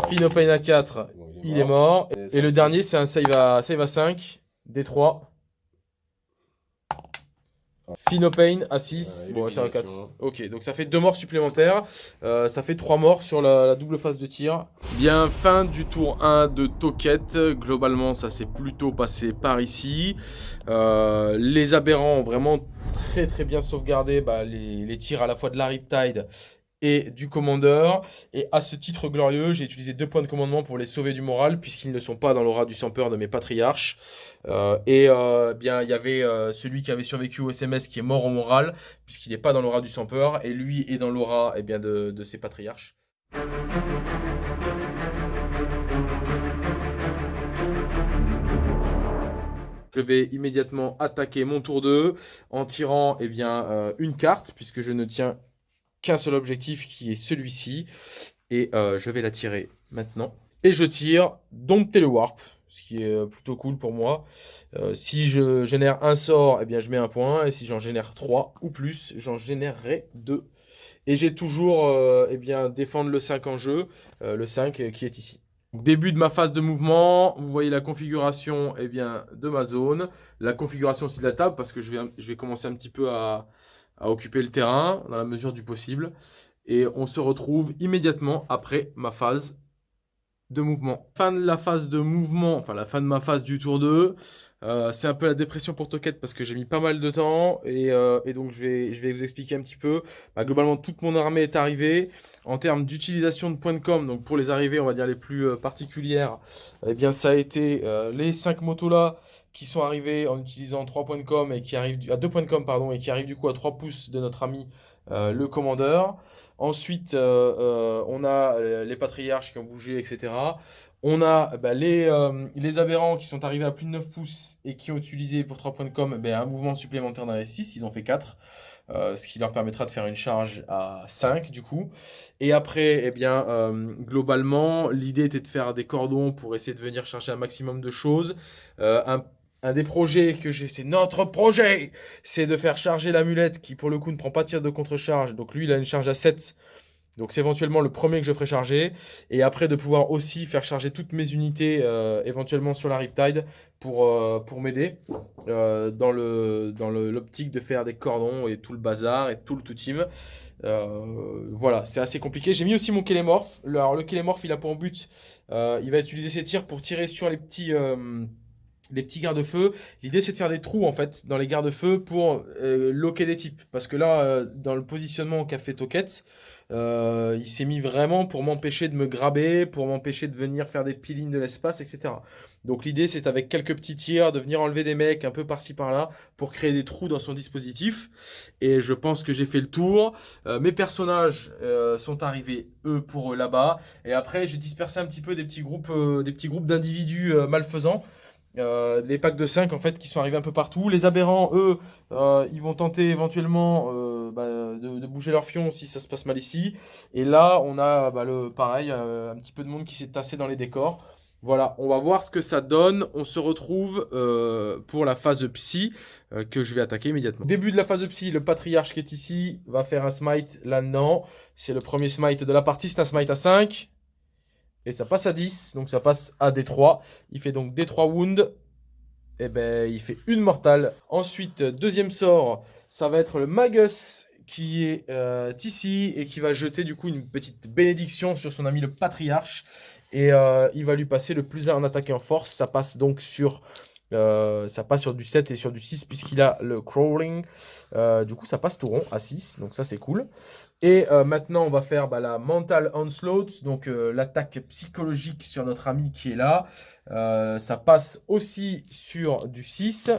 Phinopain à 4. Il est mort. Et le dernier, c'est un save à, save à 5. D3. Phinopain à 6. Euh, bon, c'est un 4. élimination. Ok, donc ça fait deux morts supplémentaires. Euh, ça fait trois morts sur la, la double phase de tir. Bien, fin du tour 1 de Toket. Globalement, ça s'est plutôt passé par ici. Euh, les aberrants ont vraiment très très bien sauvegardé bah, les, les tirs à la fois de la Riptide et du commandeur. Et à ce titre glorieux, j'ai utilisé deux points de commandement pour les sauver du moral, puisqu'ils ne sont pas dans l'aura du sans peur de mes patriarches. Euh, et euh, bien, il y avait euh, celui qui avait survécu au SMS qui est mort au moral, puisqu'il n'est pas dans l'aura du sans peur, et lui est dans l'aura eh bien, de, ses patriarches. Je vais immédiatement attaquer mon tour 2 en tirant eh bien, une carte, puisque je ne tiens qu'un seul objectif qui est celui-ci. Et euh, je vais la tirer maintenant. Et je tire Dompter le Warp, ce qui est euh, plutôt cool pour moi. Euh, si je génère un sort, eh bien, je mets un point. Et si j'en génère 3 ou plus, j'en générerai 2. Et j'ai toujours euh, eh bien, défendre le 5 en jeu, le 5 euh, qui est ici. Début de ma phase de mouvement, vous voyez la configuration eh bien, de ma zone, la configuration aussi de la table, parce que je vais, je vais commencer un petit peu à, à occuper le terrain dans la mesure du possible. Et on se retrouve immédiatement après ma phase de mouvement. Fin de la phase de mouvement, enfin la fin de ma phase du tour 2. Euh, c'est un peu la dépression pour Toket parce que j'ai mis pas mal de temps et, euh, et donc je vais, je vais vous expliquer un petit peu. Bah, globalement, toute mon armée est arrivée. En termes d'utilisation de points de com, donc pour les arrivées, on va dire les plus euh, particulières, eh bien ça a été les 5 motos là qui sont arrivés en utilisant 3 points de com et qui arrivent à 2 points de com pardon et qui arrivent du coup à 3 pouces de notre ami euh, le commandeur. Ensuite, euh, euh, on a les patriarches qui ont bougé, etc. On a bah, les, les aberrants qui sont arrivés à plus de 9 pouces et qui ont utilisé pour 3 points de com ben, un mouvement supplémentaire dans les 6, ils ont fait 4. euh, ce qui leur permettra de faire une charge à 5 du coup. Et après, eh bien, globalement, l'idée était de faire des cordons pour essayer de venir chercher un maximum de choses. Un, un des projets que j'ai, c'est notre projet, c'est de faire charger l'amulette qui pour le coup ne prend pas de tir de contre-charge. Donc lui, il a une charge à 7 Donc c'est éventuellement le premier que je ferai charger. Et après de pouvoir aussi faire charger toutes mes unités euh, éventuellement sur la Riptide pour, euh, m'aider euh, dans l'optique de faire des cordons et tout le bazar et tout le tout team. Voilà, c'est assez compliqué. J'ai mis aussi mon Kélémorph. Alors le Kélémorph, il a pour but, il va utiliser ses tirs pour tirer sur les petits... les petits garde-feux. L'idée, c'est de faire des trous, en fait, dans les garde-feux pour euh, loquer des types. Parce que là, euh, dans le positionnement qu'a fait Toket, euh, il s'est mis vraiment pour m'empêcher de me graber, pour m'empêcher de venir faire des pilines de l'espace, etc. Donc l'idée, c'est avec quelques petits tirs, de venir enlever des mecs un peu par-ci par-là, pour créer des trous dans son dispositif. Et je pense que j'ai fait le tour. Mes personnages sont arrivés, eux, pour là-bas. Et après, j'ai dispersé un petit peu des petits groupes, des petits groupes d'individus malfaisants. Euh, les packs de 5 en fait qui sont arrivés un peu partout. Les aberrants, eux, euh, ils vont tenter éventuellement euh, bah, de, de bouger leur fion si ça se passe mal ici. Et là, on a bah, le pareil, euh, un petit peu de monde qui s'est tassé dans les décors. Voilà, on va voir ce que ça donne. On se retrouve euh, pour la phase psy euh, que je vais attaquer immédiatement. Début de la phase psy, le patriarche qui est ici va faire un smite là-dedans. C'est le premier smite de la partie, c'est un smite à 5. Et ça passe à 10, donc ça passe à D3. Il fait donc D3 wounds. Et ben, il fait une mortale. Ensuite, deuxième sort, ça va être le Magus qui est euh, ici et qui va jeter du coup une petite bénédiction sur son ami le patriarche. Et euh, il va lui passer le plus 1 en attaque en force. Ça passe donc sur, euh, ça passe sur du 7 et sur du 6 puisqu'il a le crawling. Euh, du coup, ça passe tout rond à 6, donc ça c'est cool. Et euh, maintenant, on va faire bah, la mental onslaught, donc euh, l'attaque psychologique sur notre ami qui est là. Euh, ça passe aussi sur du 6.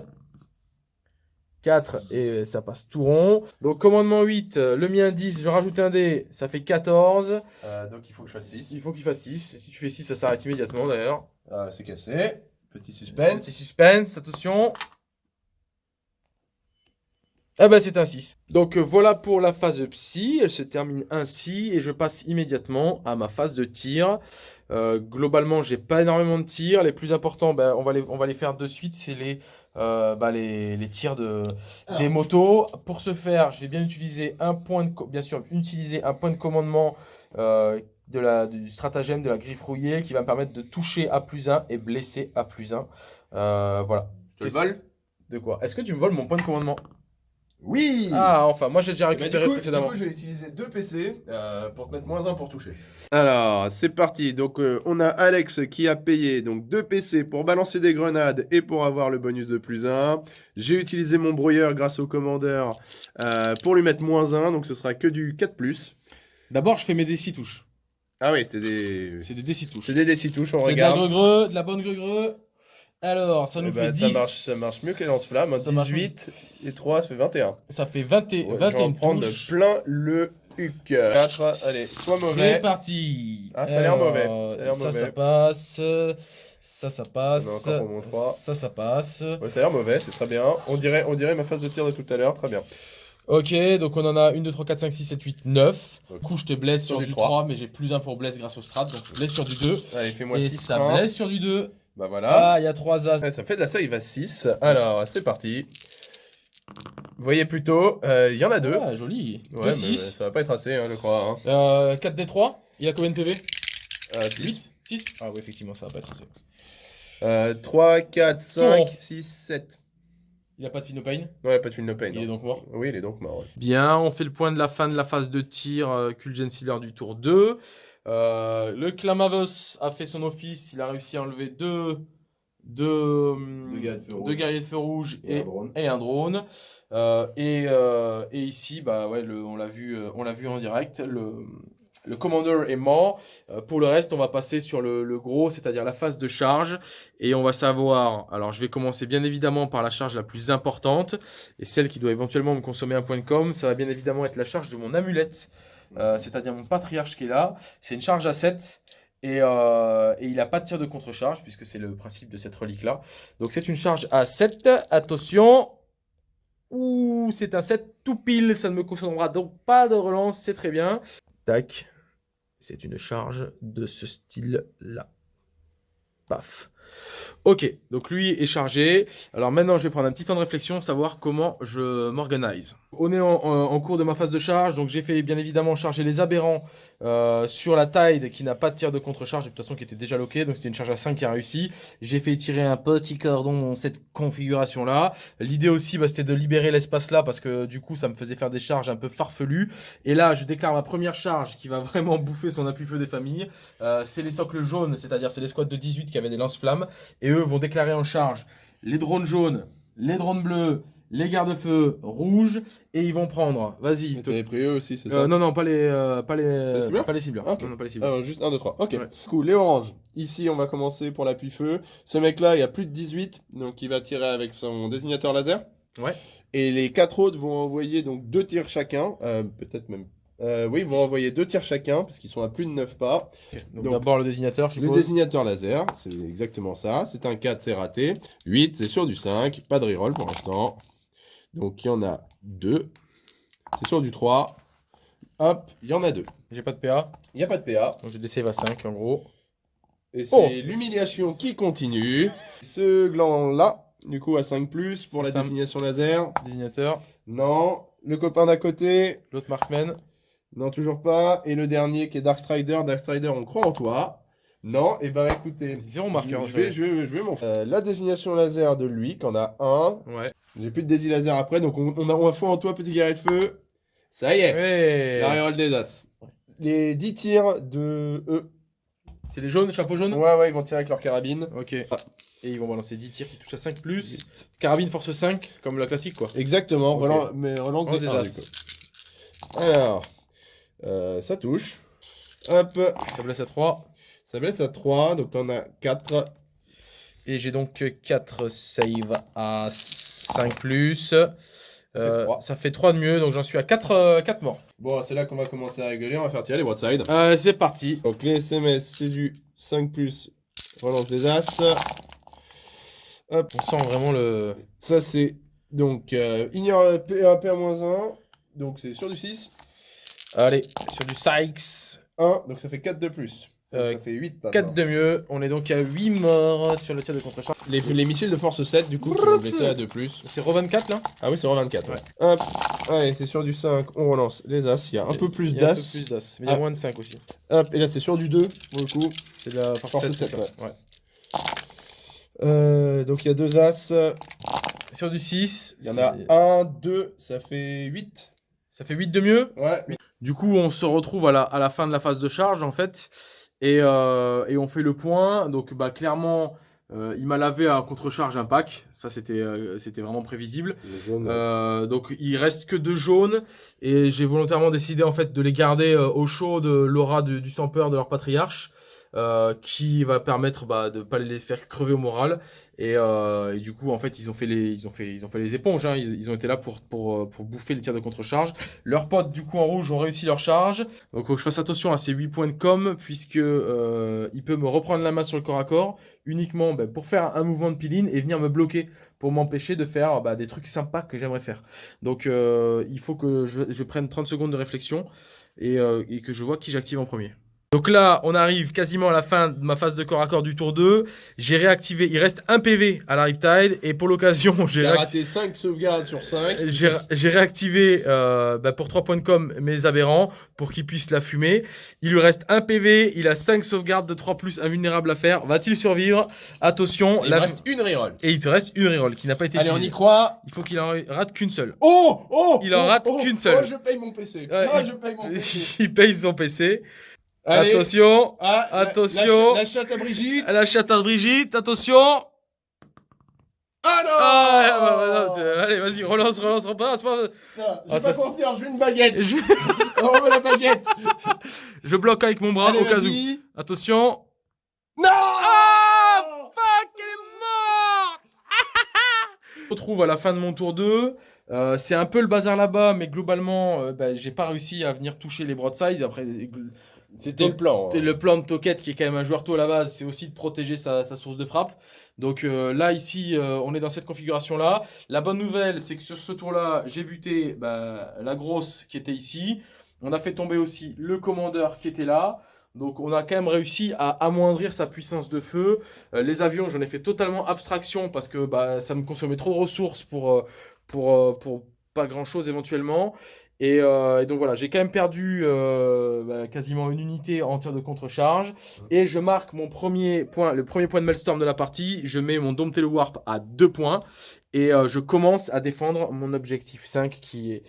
4 et ça passe tout rond. Donc commandement 8, euh, le mien 10, je rajoute un dé, ça fait 14. Euh, donc il faut que je fasse 6. Il faut qu'il fasse 6. Si tu fais 6, ça s'arrête immédiatement d'ailleurs. Ah, c'est cassé. Petit Petit suspense. suspense, attention. Ah bah c'est un 6. Donc euh, voilà pour la phase psy, elle se termine ainsi et je passe immédiatement à ma phase de tir. Euh, globalement j'ai pas énormément de tirs, les plus importants bah, on, va les, on va les faire de suite, c'est les, euh, bah, les, les tirs de, des motos. Pour ce faire je vais bien utiliser un point de, bien sûr utiliser un point de commandement euh, de la, du stratagème de la griffe rouillée qui va me permettre de toucher à plus 1 et blesser à plus 1. Euh, voilà. Je te le Qu'est-ce- vole De quoi? Est-ce que tu me voles mon point de commandement? Oui Ah, enfin, moi j'ai déjà Bah, du, récupéré coup, du précédemment. coup, je vais utiliser deux PC euh, pour te mettre moins 1 pour toucher. Alors, c'est parti. Donc, euh, on a Alex qui a payé donc deux PC pour balancer des grenades et pour avoir le bonus de plus 1. J'ai utilisé mon brouilleur grâce au commandeur euh, pour lui mettre moins 1, donc ce sera que du 4+. D'abord, je fais mes D6 touches. Ah oui, c'est des... C'est des D6 touches. C'est des DC touches, on C'est de la regarde. greu de la bonne greu Alors, ça Eh nous ben, fait ça 10. marche, ça marche mieux que les lance-flammes. Ça marche 18 et 3, ça fait 21. Ça fait 20 et- Ouais, je vais 21 en prendre touches. plein le huc. 4, allez, soit C'est mauvais. parti. Ah, ça a l'air mauvais. Ça ça, mauvais. ça passe. Ça, ça passe. Ça, ça passe. Ouais, ça a l'air mauvais, c'est très bien. On dirait, on dirait ma phase de tir de tout à l'heure, très bien. Ok, donc on en a 1, 2, 3, 4, 5, 6, 7, 8, 9. Ok. Du coup, je te blesse sur, Sur du du 3, trois. mais j'ai plus 1 pour blesse grâce au strat. Donc, je blesse sur du 2. Allez, fais-moi Et 6. ça blesse sur du 2. Bah voilà. Ah, il y a 3 as. Ouais, ça fait de la save à 6. Alors, c'est parti. Vous voyez plutôt, euh, il y en a deux. Ah, joli. Ouais, 2, mais 6. ça va pas être assez, hein, je crois. Hein. Euh, 4 d 3. Il a combien de PV Euh, 6. 8 6 Ah oui, effectivement, ça va pas être assez. Euh, 3, 4, Tour. 5, 6, 7. Il a pas de Finopane Ouais, pas de no pain. Il est donc mort? Oui, il est donc mort. ouais. Bien, on fait le point de la fin de la phase de tir euh, Kulgen Sealer du tour 2. Euh, le Clamavos a fait son office, il a réussi à enlever deux, deux, Deux gars de feu rouge. deux guerriers de feu rouge Et et, un drone. et un drone. Euh, et, euh, et ici, bah ouais, le- on l'a vu, on l'a vu en direct. Le, le commander est mort. Euh, pour le reste, on va passer sur le, gros, c'est-à-dire la phase de charge. Et on va savoir. Alors, je vais commencer bien évidemment par la charge la plus importante et celle qui doit éventuellement me consommer un point de com. Ça va bien évidemment être la charge de mon amulette, euh, c'est-à-dire mon patriarche qui est là. C'est une charge à 7. Et, euh, et il n'a pas de tir de contre-charge, puisque c'est le principe de cette relique-là. Donc c'est une charge à 7. Attention Ouh, c'est un 7 tout pile, ça ne me consommera donc pas de relance, c'est très bien. Tac. C'est une charge de ce style-là. Paf. Ok, donc lui est chargé. Alors maintenant, je vais prendre un petit temps de réflexion, savoir comment je m'organise. On est en, cours de ma phase de charge, donc j'ai fait bien évidemment charger les aberrants euh, sur la Tide qui n'a pas de tir de contre-charge, de toute façon qui était déjà loqué, donc c'était une charge à 5 qui a réussi. J'ai fait tirer un petit cordon dans cette configuration-là. L'idée aussi, bah, c'était de libérer l'espace là, parce que du coup, ça me faisait faire des charges un peu farfelues. Et là, je déclare ma première charge qui va vraiment bouffer son appui-feu des familles. Euh, c'est les socles jaunes, c'est-à-dire c'est les squads de 18 qui avaient des lance-flammes. Et eux vont déclarer en charge les drones jaunes, les drones bleus, les garde-feux rouges. Et ils vont prendre, vas-y. Tu avais pris eux aussi, c'est ça Euh, non, non, pas les, euh, pas les, Les cibleurs pas les cibleurs. Non, non, pas les cibleurs. Alors, juste 1, 2, 3. Ok. Ouais. Du coup, les oranges. Ici, on va commencer pour l'appui feu. Ce mec-là, il a plus de 18, donc il va tirer avec son désignateur laser. Ouais. Et les quatre autres vont envoyer donc deux tirs chacun. euh, Peut-être même. Euh, oui, ils vont envoyer deux tirs chacun, parce qu'ils sont à plus de 9 pas. Donc, donc, d'abord le désignateur, je Le suppose. désignateur laser, c'est exactement ça. C'est un 4, c'est raté. 8, c'est sur du 5. Pas de reroll pour l'instant. Donc il y en a deux. C'est sur du 3. Hop, il y en a deux. J'ai pas de PA, Il n'y a pas de PA. donc j'ai des save à 5 en gros. Et c'est Oh. l'humiliation qui continue. Ce gland-là, du coup, à 5 plus pour C'est la ça. désignation laser. Désignateur, Non. Le copain d'à côté. l'autre marksman. Non, toujours pas. Et le dernier qui est Dark Strider. Dark Strider, on croit en toi. Non, et bah écoutez. Zéro marqueur. Je, vais, je vais, je vais m'en euh, La désignation laser de lui, qu'on a un. Ouais. J'ai plus de dési laser après, donc on, on a, on foi en toi, petit guerrier de feu. Ça y est. Ouais. La reroll des as. Les 10 tirs de eux. C'est les jaunes, chapeau jaune Ouais, ouais, ils vont tirer avec leur carabine. Ok. Et ils vont balancer 10 tirs qui touchent à 5 plus. Carabine force 5, comme la classique quoi. Exactement, relance, mais relance Relance des, des as. Alors, euh, ça touche. Hop, Ça blesse à 3. ça blesse à 3, donc t'en as 4. Et j'ai donc 4 save à 5 plus. Euh, ça fait 3 de mieux, donc j'en suis à 4, 4 morts. Bon, c'est là qu'on va commencer à rigoler, on va faire tirer les broadside. Euh, c'est parti. Donc les SMS, c'est du 5 plus, relance des as. On sent vraiment le. Ça, c'est donc euh, ignore le P1, P1-1, donc c'est sur du 6. Allez, sur du Sykes. 1, donc ça fait 4 de plus. Donc Euh, ça fait 8 pas 4 de mieux. On est donc à 8 morts sur le tir de contre-champ. les, les missiles de force 7, du coup, qui vont blesser à 2 plus. C'est Ro 24 là? Ah oui, c'est en 24. Ouais. Ouais. Hop, allez, c'est sur du 5, on relance les as. Il y a un peu plus Il y a un peu d'as. plus d'as. Mais il y a Ah. moins de 5 aussi. Hop, et là, c'est sur du 2, pour le coup. C'est de la force, Force 7, c'est sept, ça. Ouais. Euh, donc il y a 2 as. Sur du 6, Il y en a 1, 2, ça fait 8. Ça fait 8 de mieux. Ouais, Du coup, on se retrouve à la, à la fin de la phase de charge, en fait, et, euh, et on fait le point. Donc, bah, clairement, euh, il m'a lavé à contre-charge un pack. Ça, c'était euh, c'était vraiment prévisible. Euh, donc, il reste que deux jaunes, et j'ai volontairement décidé, en fait, de les garder au chaud de l'aura du sans-peur de leur patriarche. Euh, qui va permettre bah, de pas les faire crever au moral. Et, euh, du coup en fait ils ont fait les ils ont fait ils ont fait les éponges hein. ils, ils ont été là pour pour euh, pour bouffer les tirs de contre-charge. Leurs potes du coup en rouge ont réussi leur charge. Donc faut que je fasse attention à ces 8 points de com puisque euh, il peut me reprendre la main sur le corps à corps uniquement bah, pour faire un mouvement de piline et venir me bloquer pour m'empêcher de faire bah, des trucs sympas que j'aimerais faire. Donc euh, il faut que je, je prenne 30 secondes de réflexion et, euh, et que je vois qui j'active en premier donc là, on arrive quasiment à la fin de ma phase de corps à corps du tour 2. J'ai réactivé, il reste un PV à la Riptide, et pour l'occasion, j'ai raté 5 sauvegardes sur 5. J'ai réactivé euh, bah, pour 3 points de com mes aberrants pour qu'ils puissent la fumer. Il lui reste un PV, il a 5 sauvegardes de 3 plus invulnérable à faire. Va-t-il survivre? Attention, Il la- reste une reroll. et il te reste une reroll qui n'a pas été Allez, on y croit. Il faut qu'il en rate qu'une seule. Oh Oh Il en oh, rate oh, qu'une seule. Oh, je paye mon PC. Ouais, Ah, il- je paye mon PC. il paye son PC. Allez. Attention, Ah, Attention. La, chatte- la chatte à Brigitte. la chatte à Brigitte, attention Ah non Ah, non, tu- allez, vas-y, relance, relance, repasse. repasse. Putain, J'ai Ah, pas ça, confiance, je veux une baguette. Je, On veut la baguette. je bloque avec mon bras Allez, au cas où. Attention. Non Ah Fuck, elle est morte Je me retrouve à la fin de mon tour 2. Euh, c'est un peu le bazar là-bas, mais globalement, euh, bah, j'ai pas réussi à venir toucher les broadsides. Après, C'était le plan. Et le plan de Toquette, qui est quand même un joueur tôt à la base, c'est aussi de protéger sa, sa source de frappe. Donc euh, là, ici, euh, on est dans cette configuration-là. La bonne nouvelle, c'est que sur ce tour-là, j'ai buté bah, la grosse qui était ici. On a fait tomber aussi le commandeur qui était là. Donc on a quand même réussi à amoindrir sa puissance de feu. Euh, les avions, j'en ai fait totalement abstraction parce que bah, ça me consommait trop de ressources pour, euh, pour, euh, pour pas grand chose éventuellement. Et, et donc voilà, j'ai quand même perdu bah, quasiment une unité en tir de contre-charge. Et je marque mon premier point, le premier point de Maelstrom de la partie. Je mets mon Domptele Warp à 2 points. Et je commence à défendre mon objectif 5 qui est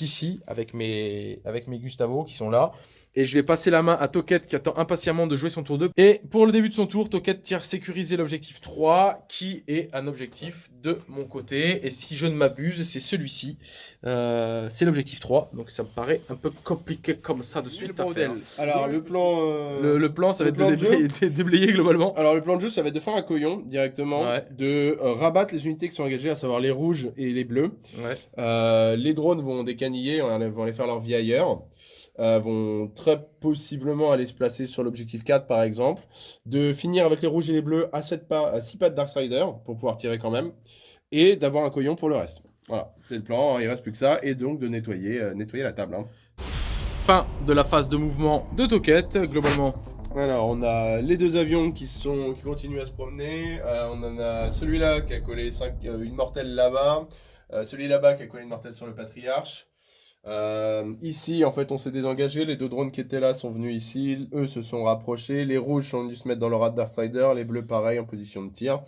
ici avec mes, avec mes Gustavo qui sont là. Et je vais passer la main à Toket qui attend impatiemment de jouer son tour 2. Et pour le début de son tour, Toket tire sécuriser l'objectif 3 qui est un objectif de mon côté. Et si je ne m'abuse, c'est celui-ci. Euh, c'est l'objectif 3. Donc ça me paraît un peu compliqué comme ça de suite à faire. Alors le plan... Euh, le, plan, ça va être de déblayer, globalement. Alors le plan de jeu, ça va être de faire un coyon directement. De euh, rabattre les unités qui sont engagées, à savoir les rouges et les bleus. les drones vont décaniller, vont aller faire leur vie ailleurs. Euh, vont très possiblement aller se placer sur l'objectif 4 par exemple, de finir avec les rouges et les bleus à, 7 pas, à 6 pas de Darksider pour pouvoir tirer quand même, et d'avoir un coyon pour le reste. Voilà, c'est le plan, il reste plus que ça, et donc de nettoyer, euh, nettoyer la table. Hein. Fin de la phase de mouvement de Toquette, globalement. Alors, on a les deux avions qui, sont, qui continuent à se promener. Euh, on en a celui-là qui a collé 5, une mortelle là-bas. celui là-bas qui a collé une mortelle sur le Patriarche. Euh, ici, en fait, on s'est désengagé. Les deux drones qui étaient là sont venus ici. Eux se sont rapprochés. Les rouges sont venus se mettre dans le radar Strider. Les bleus, pareil, en position de tir.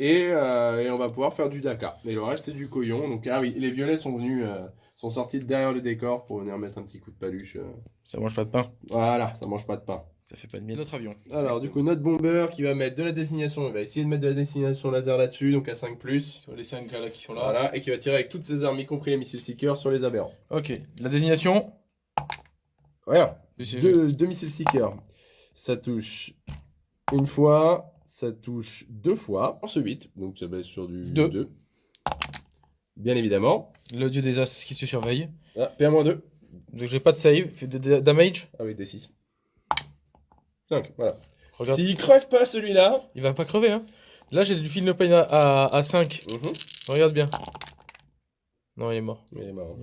Euh, et, on va pouvoir faire du Dakar. Et le reste, c'est du couillon. Donc, ah oui, les violets sont venus, euh, sont sortis derrière le décor pour venir mettre un petit coup de paluche. Ça mange pas de pain. Voilà, ça mange pas de pain. Ça fait pas de miel notre avion. Alors, du coup, notre bomber qui va mettre de la destination, il va essayer de mettre de la destination laser là-dessus, donc à 5+. Sur les 5 là qui sont là. Voilà, et qui va tirer avec toutes ses armes, y compris les missiles Seekers, sur les aberrants. Ok, la désignation Voilà, deux, missiles Seekers. Ça touche une fois, ça touche deux fois, en ce 8, donc ça baisse sur du 2. Bien évidemment. Le dieu des as qui te surveille. Ah, P1-2. Donc j'ai pas de save, fait de damage Ah oui, D6. 5, voilà. S'il crève pas celui-là... Il va pas crever, hein. Là, j'ai du film pain à, à, 5. Mhm. Regarde bien. Non, il est mort. Il est mort.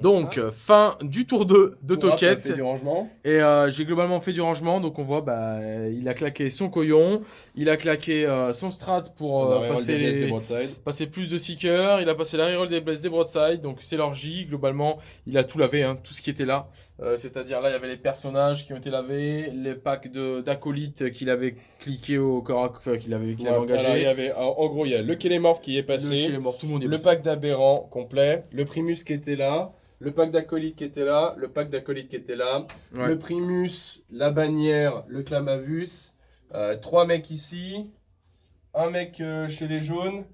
donc, fin du tour 2 de Toquette. fait du rangement. Et euh, j'ai globalement fait du rangement. Donc, on voit, bah, il a claqué son coyon. Il a claqué euh, son strat pour euh, passer, passer plus de seekers. Il a passé la reroll des blesses des broadside. Donc, c'est l'orgie. Globalement, il a tout lavé, hein, tout ce qui était là. C'est-à-dire, là, il y avait les personnages qui ont été lavés, les packs d'acolytes qu'il avait cliqué au corps, enfin, qu'il avait, qu'il avait engagé. il y avait, en gros, il y a le Kélémorph qui est passé. Le tout le monde est Le pack d'aberrants complet, le Primus qui était là, le pack d'acolytes qui était là, le pack d'acolytes qui était là, le Primus, la bannière, le Clamavus, euh, trois mecs ici, un mec euh, chez les jaunes,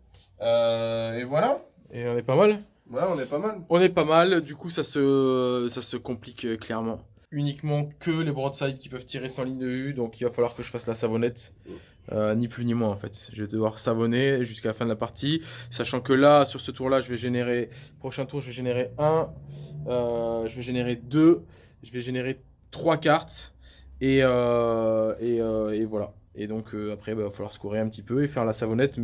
euh, et voilà. Et on est pas mal Ouais, on est pas mal. On est pas mal, du coup ça se, ça se complique clairement. Uniquement que les broadsides qui peuvent tirer sans ligne de vue, donc il va falloir que je fasse la savonnette. Mm. Euh, ni plus ni moins en fait. Je vais devoir savonner jusqu'à la fin de la partie, sachant que là, sur ce tour-là, je vais générer, prochain tour, je vais générer 1, euh, je vais générer 2, je vais générer 3 cartes, et, euh, et, voilà. Et donc après, bah, il va falloir se courir un petit peu et faire la savonnette.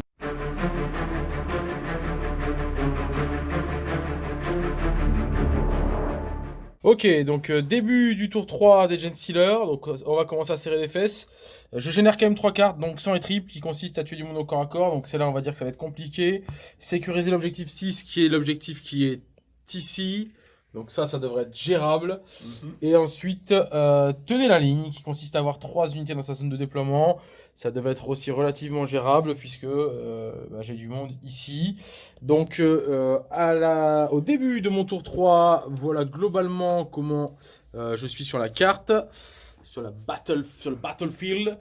Ok, donc euh, début du tour 3 des Gen Stealer, donc euh, on va commencer à serrer les fesses. Euh, je génère quand même 3 cartes, donc 100 et triple, qui consiste à tuer du monde au corps à corps, donc c'est là on va dire que ça va être compliqué. Sécuriser l'objectif 6, qui est l'objectif qui est ici, donc ça, ça devrait être gérable. Mhm. Et ensuite, euh, tenez la ligne, qui consiste à avoir 3 unités dans sa zone de déploiement. Ça devait être aussi relativement gérable, puisque euh, bah, j'ai du monde ici. Donc, euh, à la, au début de mon tour 3, voilà globalement comment je suis sur la carte, sur, la battle, sur le battlefield.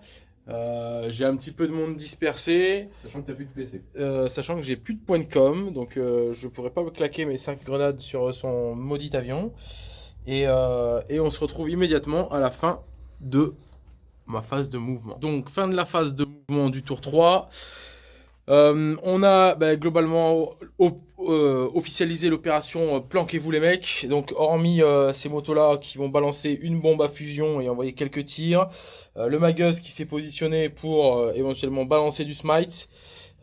Euh, j'ai un petit peu de monde dispersé. Sachant que tu plus de PC. Euh, sachant que j'ai plus de points de com, donc euh, je pourrais pas me claquer mes 5 grenades sur son maudit avion. Et, et, on se retrouve immédiatement à la fin de ma phase de mouvement. Donc fin de la phase de mouvement du tour 3. Euh, on a bah, globalement euh, officialisé l'opération euh, Planquez-vous les mecs. Donc hormis ces motos-là qui vont balancer une bombe à fusion et envoyer quelques tirs. le Magus qui s'est positionné pour éventuellement balancer du smite.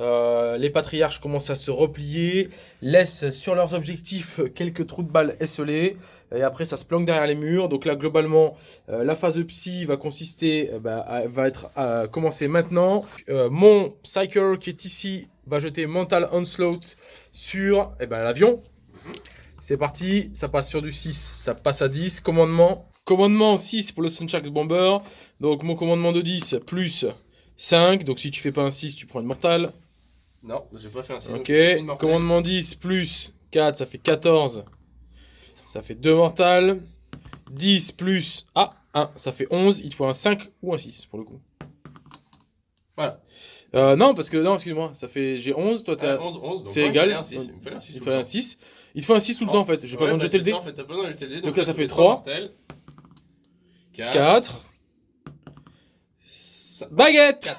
Euh, les patriarches commencent à se replier, laissent sur leurs objectifs quelques trous de balles esselés, et après ça se planque derrière les murs. Donc là, globalement, euh, la phase de psy va consister, euh, bah, va être commencer maintenant. Mon Psyker qui est ici va jeter Mental Onslaught sur eh ben, l'avion. C'est parti, ça passe sur du 6, ça passe à 10. Commandement, commandement 6 pour le Sunsharks Bomber. Donc mon commandement de 10 plus 5. Donc si tu fais pas un 6, tu prends une mortale. Non, j'ai pas fait un 6. Ok, commandement 10 plus 4, ça fait 14. Ça fait 2 mortales. 10 plus ah, 1, ça fait 11. Il faut un 5 ou un 6 pour le coup. Voilà. Euh, non, parce que, non, excuse-moi, ça fait, j'ai 11, toi t'es à... 11, 11, c'est égal. Il me fallait un 6. Il te fallait un 6. Il te faut un 6 tout le temps en fait. J'ai pas besoin de jeter le dé. T'as pas besoin de jeter le dé. Donc là, ça fait trois. 4. 4. Baguette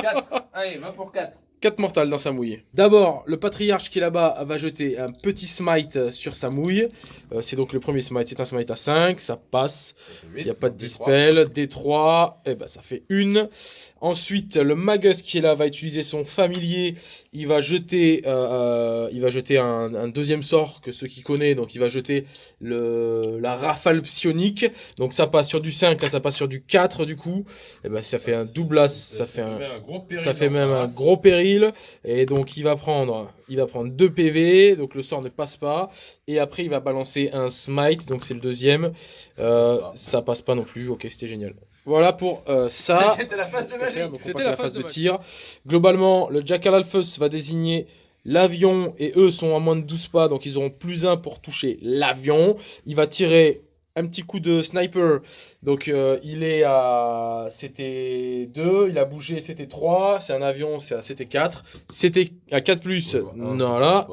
4. Allez, va pour 4. 4 mortales dans sa mouille. D'abord, le patriarche qui est là-bas va jeter un petit smite sur sa mouille. Euh, c'est donc le premier smite, c'est un smite à 5, ça passe. Il n'y a pas de dispel. D3, et ben ça fait une. Ensuite, le Magus qui est là va utiliser son familier. Il va jeter, euh, euh, il va jeter un, un deuxième sort que ceux qui connaissent. Donc, il va jeter le, la rafale psionique. Donc, ça passe sur du 5, là ça passe sur du 4 du coup. Et ben ça fait un double as, ça, fait un, gros péril. ça fait même un gros péril. Et donc il va prendre, il va prendre 2 PV, donc le sort ne passe pas. Et après il va balancer un smite, donc c'est le deuxième. Euh, Ça passe pas. ça passe pas non plus. Ok, c'était génial. Voilà pour euh, ça. C'était la phase de C'était la phase de de tir. Globalement, le Jackal Alphus va désigner l'avion et eux sont à moins de 12 pas, donc ils auront plus 1 pour toucher l'avion. Il va tirer un petit coup de sniper, donc euh, il est à... C'était 2, il a bougé, c'était 3, c'est un avion, c'est à- c'était 4. C'était à 4 plus, non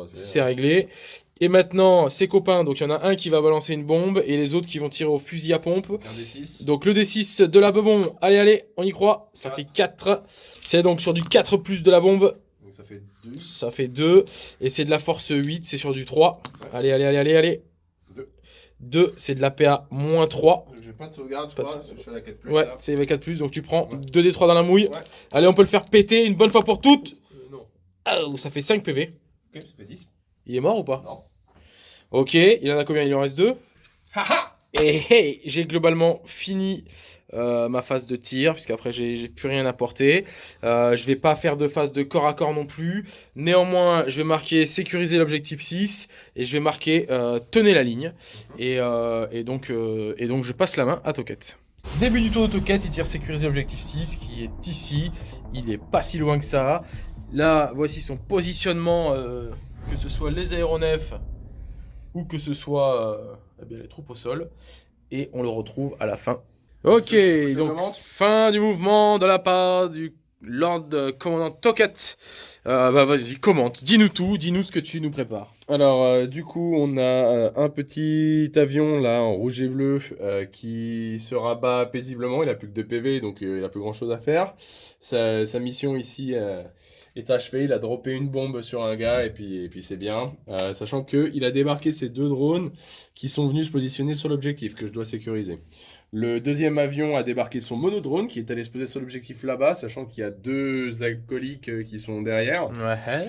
c'est réglé. Et maintenant, ses copains, donc il y en a un qui va balancer une bombe et les autres qui vont tirer au fusil à pompe. Un des 6. Donc le D6 de la bebon, allez allez, on y croit, ça fait 4. C'est donc sur du 4 plus de la bombe, Donc ça fait 2. ça fait 2. Et c'est de la force 8, c'est sur du 3. Allez allez allez allez allez. Deux. 2, c'est de la PA moins 3. J'ai pas de sauvegarde, je Pas de crois. sau- Je suis à la 4 plus. Ouais, c'est avec 4 plus, donc tu prends Ouais. 2D3 dans la mouille. Ouais. Allez, on peut le faire péter une bonne fois pour toutes. Euh, non. Ah, ça fait 5 PV. Ok, ça fait 10. Il est mort ou pas? Non. Ok, il en a combien? Il en reste 2. Et hey, j'ai globalement fini euh, ma phase de tir, puisqu'après j'ai j'ai plus rien à porter. Euh, je vais pas faire de phase de corps à corps non plus. Néanmoins, je vais marquer sécuriser l'objectif 6 et je vais marquer euh, tenez la ligne. Et, euh, et donc, et donc je passe la main à Toquette. Début du tour de Toquette, il tire sécuriser l'objectif 6 qui est ici. Il est pas si loin que ça. Là, voici son positionnement, que ce soit les aéronefs ou que ce soit euh, eh bien, les troupes au sol. Et on le retrouve à la fin. Ok, donc fin du mouvement de la part du Lord euh, Commandant Toket. Euh, bah vas-y, commente, dis-nous tout, dis-nous ce que tu nous prépares. Alors, euh, du coup, on a euh, un petit avion là en rouge et bleu qui se rabat paisiblement. Il a plus que 2 PV, donc il a plus grand chose à faire. Sa, sa mission ici est achevée. Il a droppé une bombe sur un gars et puis, et c'est bien. Euh, sachant que il a débarqué ces deux drones qui sont venus se positionner sur l'objectif que je dois sécuriser. Le deuxième avion a débarqué son monodrone qui est allé se poser sur l'objectif là-bas, sachant qu'il y a deux alcooliques euh, qui sont derrière. Ouais.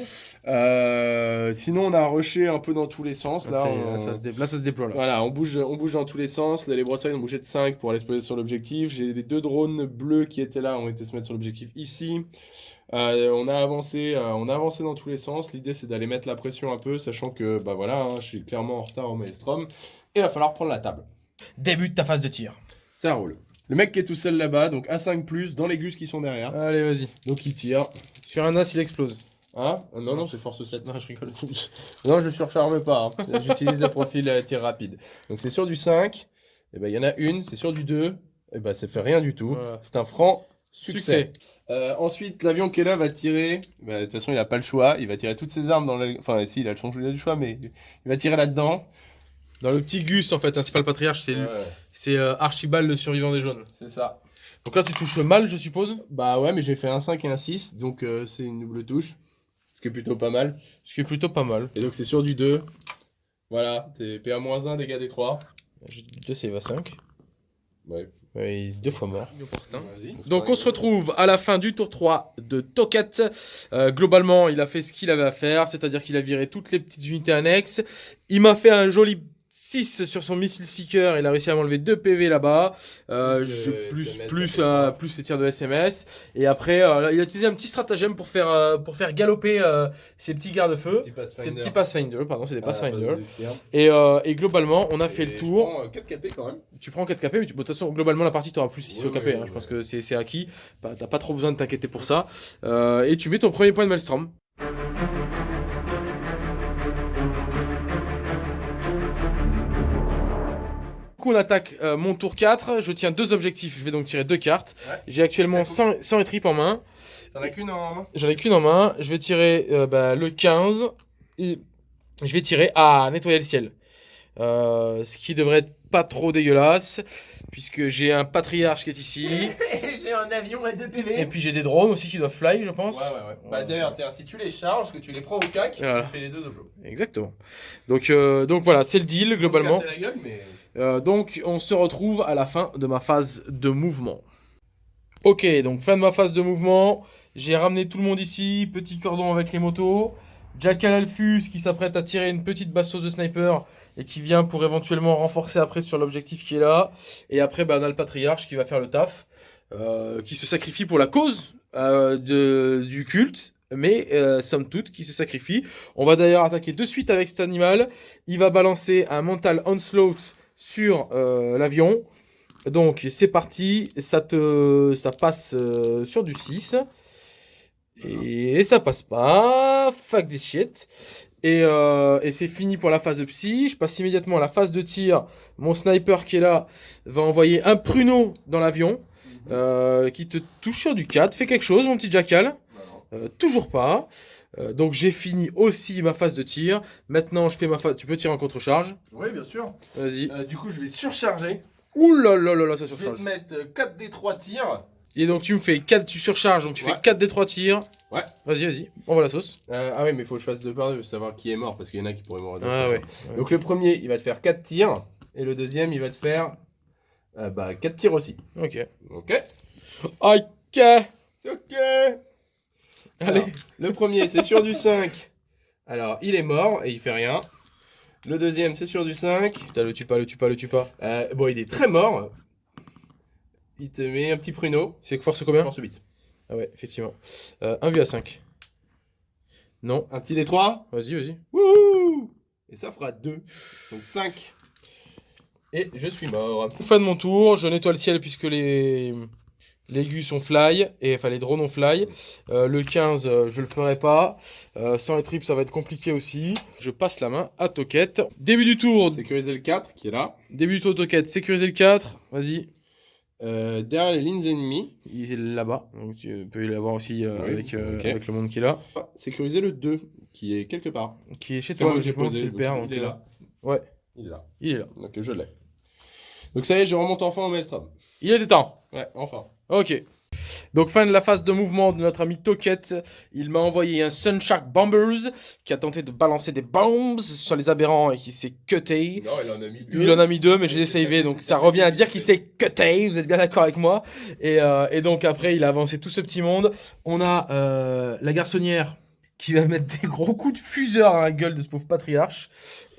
Euh, sinon, on a rushé un peu dans tous les sens. Là, Là, ça, on... là, ça se dé- là, ça se déploie là. Voilà, on bouge, on bouge dans tous les sens. Là, les broussailles ont bougé de 5 pour aller se poser sur l'objectif. J'ai les deux drones bleus qui étaient là, ont été se mettre sur l'objectif ici. Euh, on a avancé, euh, on a avancé dans tous les sens. L'idée, c'est d'aller mettre la pression un peu, sachant que, bah voilà, hein, je suis clairement en retard au Maelstrom. Et il va falloir prendre la table. Début de ta phase de tir. Ça roule. Le mec qui est tout seul là-bas, donc A5+, dans les gus qui sont derrière. Allez, vas-y. Donc il tire. Sur un as, il explose. Hein? Ah, Non, non, c'est force 7. Non, je rigole. Non, je surcharme pas. hein. J'utilise le profil euh, tir rapide. Donc c'est sur du 5. Et ben il y en a une, c'est sur du 2. Et ben ça fait rien du tout. Voilà. C'est un franc succès. Succès. Euh, ensuite, l'avion qui est là va tirer. bah, De toute façon, il a pas le choix. Il va tirer toutes ses armes dans la... Enfin, si, il a le choix, il a du choix, mais il va tirer là-dedans. Dans le petit Gus, en fait, hein, c'est pas le patriarche, c'est le- Ouais, c'est euh, Archibald, le survivant des jaunes. c'est ça. Donc là, tu touches mal, je suppose? Bah ouais, mais j'ai fait un 5 et un 6. Donc euh, c'est une double touche. Ce qui est plutôt pas mal. Ce qui est plutôt pas mal. Et donc c'est sur du 2. Voilà, t'es PA-1, dégâts des 3. J'ai 2 save à 5. Ouais. Ouais, deux fois mort. Donc on se retrouve à la fin du tour 3 de Toket. Euh, globalement, il a fait ce qu'il avait à faire, c'est-à-dire qu'il a viré toutes les petites unités annexes. Il m'a fait un joli 6 sur son missile seeker, il a réussi à m'enlever 2 PV là-bas, euh, Plus, SMS, plus, euh, plus les tirs de SMS. Et après, euh, il a utilisé un petit stratagème pour faire, pour faire galoper ses petits garde-feu. Pathfinder. petits Pathfinder, pardon, c'est des la Pathfinder. firme. Et, et globalement, on a fait le tour. prends, euh, 4 KP quand même. Tu prends 4 KP, mais tu- de toute façon, globalement, la partie, tu auras plus 6 Oui, au KP. oui, hein, oui, je pense que c'est acquis. Bah, T'as pas trop besoin de t'inquiéter pour ça. Et tu mets ton premier point de Maelstrom. Coup, on attaque euh, mon tour 4. Je tiens deux objectifs. Je vais donc tirer deux cartes. Ouais. J'ai actuellement 100, 100 tripes en main. T'en as qu'une en main J'en ai qu'une en main. Je vais tirer euh, bah, le 15. Et je vais tirer à nettoyer le ciel. Euh, ce qui devrait être pas trop dégueulasse. Puisque j'ai un patriarche qui est ici. J'ai un avion et 2 PV. et puis j'ai des drones aussi qui doivent fly, je pense. Ouais, ouais, ouais. Bah d'ailleurs, si tu les charges, que tu les prends au cac, Voilà. tu fais les deux. Exactement. Donc, euh, donc voilà, c'est le deal globalement. Casser la gueule, mais... Euh, donc on se retrouve à la fin de ma phase de mouvement. Ok, donc fin de ma phase de mouvement. J'ai ramené tout le monde ici, petit cordon avec les motos. Jackal Alphus qui s'apprête à tirer une petite bastos de sniper et qui vient pour éventuellement renforcer après sur l'objectif qui est là. Et après, bah, on a le patriarche qui va faire le taf, euh, qui se sacrifie pour la cause euh, de, du culte, mais somme toute qui se sacrifie. On va d'ailleurs attaquer de suite avec cet animal. Il va balancer un mental onslaught sur euh, l'avion. Donc c'est parti, ça te ça passe euh, sur du 6. Et ça passe pas. Fuck this shit. Et, euh, et c'est fini pour la phase de psy. Je passe immédiatement à la phase de tir. Mon sniper qui est là va envoyer un pruneau dans l'avion euh, qui te touche sur du 4. Fais quelque chose, mon petit jackal. Euh, toujours pas. Euh, donc j'ai fini aussi ma phase de tir. Maintenant je fais ma phase. Tu peux tirer en contre-charge. Oui, bien sûr. Vas-y. Euh, du coup, je vais surcharger. Ouh là là là là, ça Je vais surcharge. te mettre 4 des 3 tirs. Et donc tu me fais 4, tu surcharges, donc tu Ouais. fais 4 des 3 tirs. Ouais. Vas-y, vas-y, on va la sauce. Euh, ah ouais, mais faut que je fasse deux par deux savoir qui est mort, parce qu'il y en a qui pourraient mourir. Ah ouais. Donc le premier, il va te faire 4 tirs. Et le deuxième, il va te faire euh, bah, 4 tirs aussi. Ok. Ok Ok. C'est ok Allez. Alors, le premier, c'est sur du 5. Alors, il est mort et il fait rien. Le deuxième, c'est sur du 5. Putain, le tue pas, le tue pas, le tue pas. Euh, bon, il est très mort. Il te met un petit pruneau. C'est force combien? Force 8. Ah ouais, effectivement. Euh, 1 vu à 5. Non. Un petit D3. Vas-y, vas-y. Wouhou Et ça fera 2. Donc 5. Et je suis mort. Fin de mon tour, je nettoie le ciel puisque les... Les gus ont fly, et enfin les drones ont fly. Euh, le 15, euh, je le ferai pas. Euh, sans les trips, ça va être compliqué aussi. Je passe la main à Toquette. Début du tour, Sécuriser le 4 qui est là. début du tour Toquette, sécuriser le 4. Vas-y. Euh, derrière les lignes ennemies. Il est là-bas, donc tu peux l'avoir aussi Oui, avec, avec le monde qui est là. Ah, sécuriser le 2 qui est quelque part. Qui est chez toi, moi que j'ai posé. le père. il est là. Ouais, Il est là. il est là. Donc je l'ai. Donc ça y est, je remonte enfin au Maelstrom. Il était temps. Ouais, enfin. Ok. Donc fin de la phase de mouvement de notre ami Toquette. Il m'a envoyé un Sunshark Bombers qui a tenté de balancer des bombs sur les aberrants et qui s'est cuté. Non, il en a mis deux. Il en a mis deux, mais je les ai savés, donc ça revient à dire qu'il s'est cuté. Vous êtes bien d'accord avec moi et, euh, et donc après, il a avancé tout ce petit monde. On a euh, la garçonnière qui va mettre des gros coups de fuseur à la gueule de ce pauvre patriarche.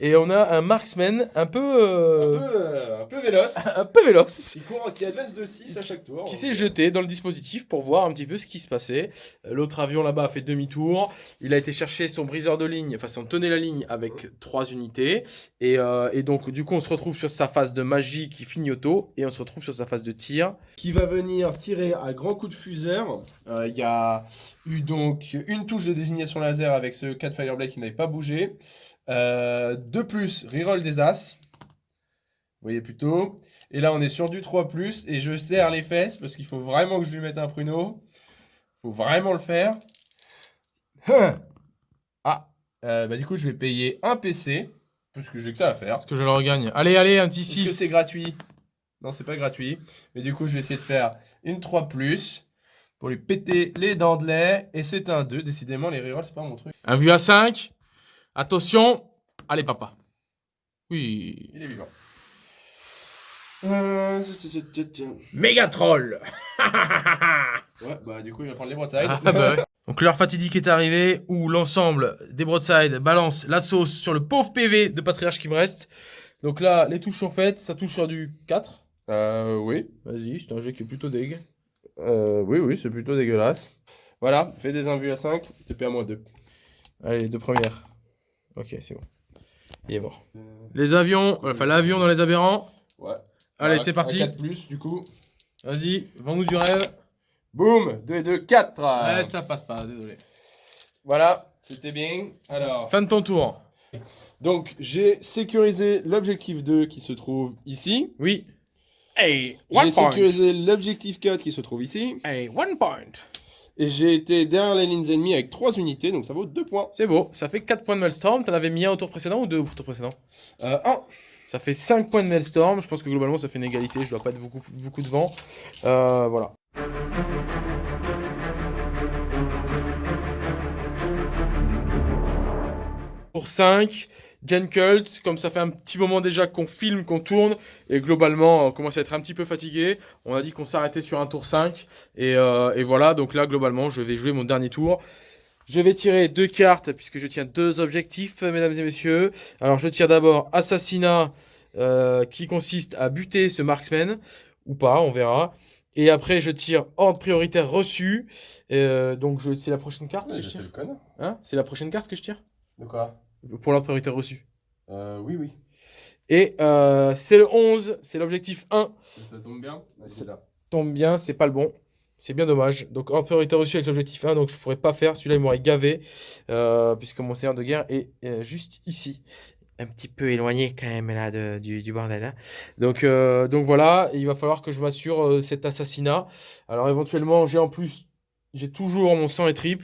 Et on a un marksman un peu, Un euh, peu, euh, un peu véloce. un peu véloce Qui court, qui advance de 6 à chaque tour. qui s'est jeté dans le dispositif pour voir un petit peu ce qui se passait. Euh, L'autre avion là-bas a fait demi-tour. Il a été chercher son briseur de ligne, enfin son tenait la ligne avec trois unités. Et, euh, et donc du coup on se retrouve sur sa phase de magie qui finit auto et on se retrouve sur sa phase de tir. Qui va venir tirer à grands coups de fuseur. Euh, Il y a eu donc une touche de désignation laser avec ce 4 Fireblade qui n'avait pas bougé. Euh, de plus, reroll des As. Vous voyez plutôt. Et là, on est sur du 3 et je serre les fesses parce qu'il faut vraiment que je lui mette un pruneau. faut vraiment le faire. Hein. Ah, euh, bah du coup, je vais payer un PC parce que j'ai que ça à faire. Est-ce que je le regagne Allez, allez, un petit Est-ce que 6. c'est gratuit? Non, c'est pas gratuit. Mais du coup, je vais essayer de faire une 3 pour lui péter les dents de lait. Et c'est un 2. Décidément, les rerolls, c'est pas mon truc. Un vu à 5. Attention. Allez papa. Oui. Il est vivant. Euh, Méga troll Ouais, bah du coup, il va prendre les broadsides. Ah, bah ouais. Donc l'heure fatidique est arrivée où l'ensemble des broadsides balance la sauce sur le pauvre PV de patriarche qui me reste. Donc là, les touches sont faites, ça touche sur du 4. Euh, oui. Vas-y, c'est un jeu qui est plutôt deg. Euh, oui, oui, c'est plutôt dégueulasse. Voilà, fais des invus à 5, TP à moins 2. Allez, deux premières. Ok, c'est bon. Il est mort. Les avions, enfin l'avion dans les aberrants. Ouais. Allez, c'est parti. 4 plus, du coup. Vas-y, vends-nous du rêve. Boum 2 et 2, 4 Ouais, ça passe pas, désolé. Voilà, c'était bien. Alors, Fin de ton tour. donc j'ai sécurisé l'objectif 2 qui se trouve ici. Oui. Hey, J'ai sécurisé l'objectif 4 qui se trouve ici. Hey, one point. Et j'ai été derrière les lignes ennemies avec 3 unités, donc ça vaut 2 points. C'est beau, ça fait 4 points de Maelstrom. T'en avais mis un au tour précédent ou deux au tour précédent Euh, 1. Ça fait 5 points de Maelstrom. Je pense que globalement, ça fait une égalité. Je dois pas être beaucoup, beaucoup de vent. Euh, voilà. Pour 5, Gen Cult, comme ça fait un petit moment déjà qu'on filme, qu'on tourne, et globalement, on commence à être un petit peu fatigué. On a dit qu'on s'arrêtait sur un tour 5, et, euh, et voilà, donc là, globalement, je vais jouer mon dernier tour. Je vais tirer deux cartes, puisque je tiens deux objectifs, mesdames et messieurs. Alors, je tire d'abord Assassinat, euh, qui consiste à buter ce marksman, ou pas, on verra. Et après, je tire Ordre prioritaire reçu. Euh, donc, je- c'est la prochaine carte que je je tire le connard. Hein? C'est la prochaine carte que je tire? De quoi? Pour l'ordre prioritaire reçu. Euh, oui, oui. Et euh, c'est le 11, c'est l'objectif 1. Ça tombe bien. C'est là. Tombe bien, c'est pas le bon. C'est bien dommage. Donc ordre prioritaire reçu avec l'objectif 1, donc je pourrais pas faire. Celui-là, il m'aurait gavé, euh, puisque mon seigneur de guerre est euh, juste ici. Un petit peu éloigné quand même là de- du, du bordel. hein. Donc, euh, donc voilà, il va falloir que je m'assure euh, cet assassinat. Alors éventuellement, j'ai en plus, j'ai toujours mon sang et trip.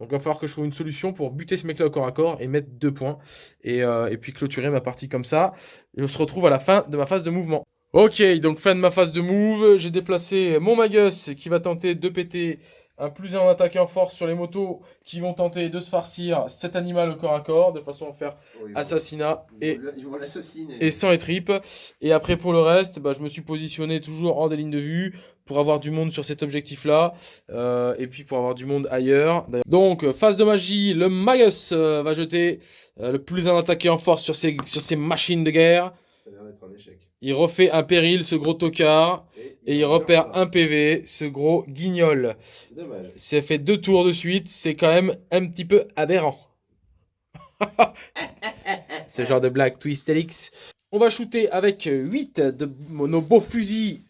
Donc il va falloir que je trouve une solution pour buter ce mec-là au corps à corps et mettre deux points. Et, euh, et puis clôturer ma partie comme ça. Et on se retrouve à la fin de ma phase de mouvement. Ok, donc fin de ma phase de move. J'ai déplacé mon Magus qui va tenter de péter un plus un en attaque et en force sur les motos qui vont tenter de se farcir cet animal au corps à corps de façon à faire assassinat et Ils vont et sang et tripes. Et après, pour le reste, bah, je me suis positionné toujours hors des lignes de vue pour avoir du monde sur cet objectif-là. euh, et puis pour avoir du monde ailleurs. Donc, euh, phase de magie, le Magus euh, va jeter euh, le plus un attaqué en force sur ses, sur ses machines de guerre. Ça a l'air d'être un échec. Il refait un péril, ce gros tocard. Et il repère un PV, ce gros guignol. C'est dommage. Ça fait deux tours de suite, c'est quand même un petit peu aberrant. Ce genre de blague twist Elix. On va shooter avec 8 de nos beaux fusils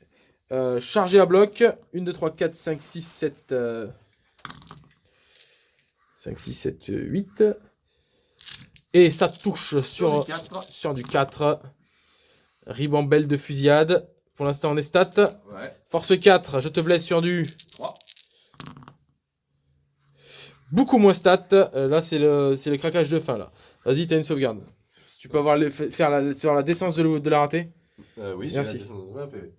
euh, chargés à bloc. 1, 2, 3, 4, 5, 6, 7. 5, 6, 7, 8. Et ça touche sur, sur du 4. Ribambelle de fusillade. Pour l'instant, on est stat. Ouais. Force 4, je te blesse sur du 3. beaucoup moins stat. Euh, là, c'est le, c'est le craquage de fin. là. Vas-y, t'as une sauvegarde. Si tu peux avoir les- fa- faire la, sur la décence de, la rater. Euh, oui, j'ai Merci. la descente de 20 PV.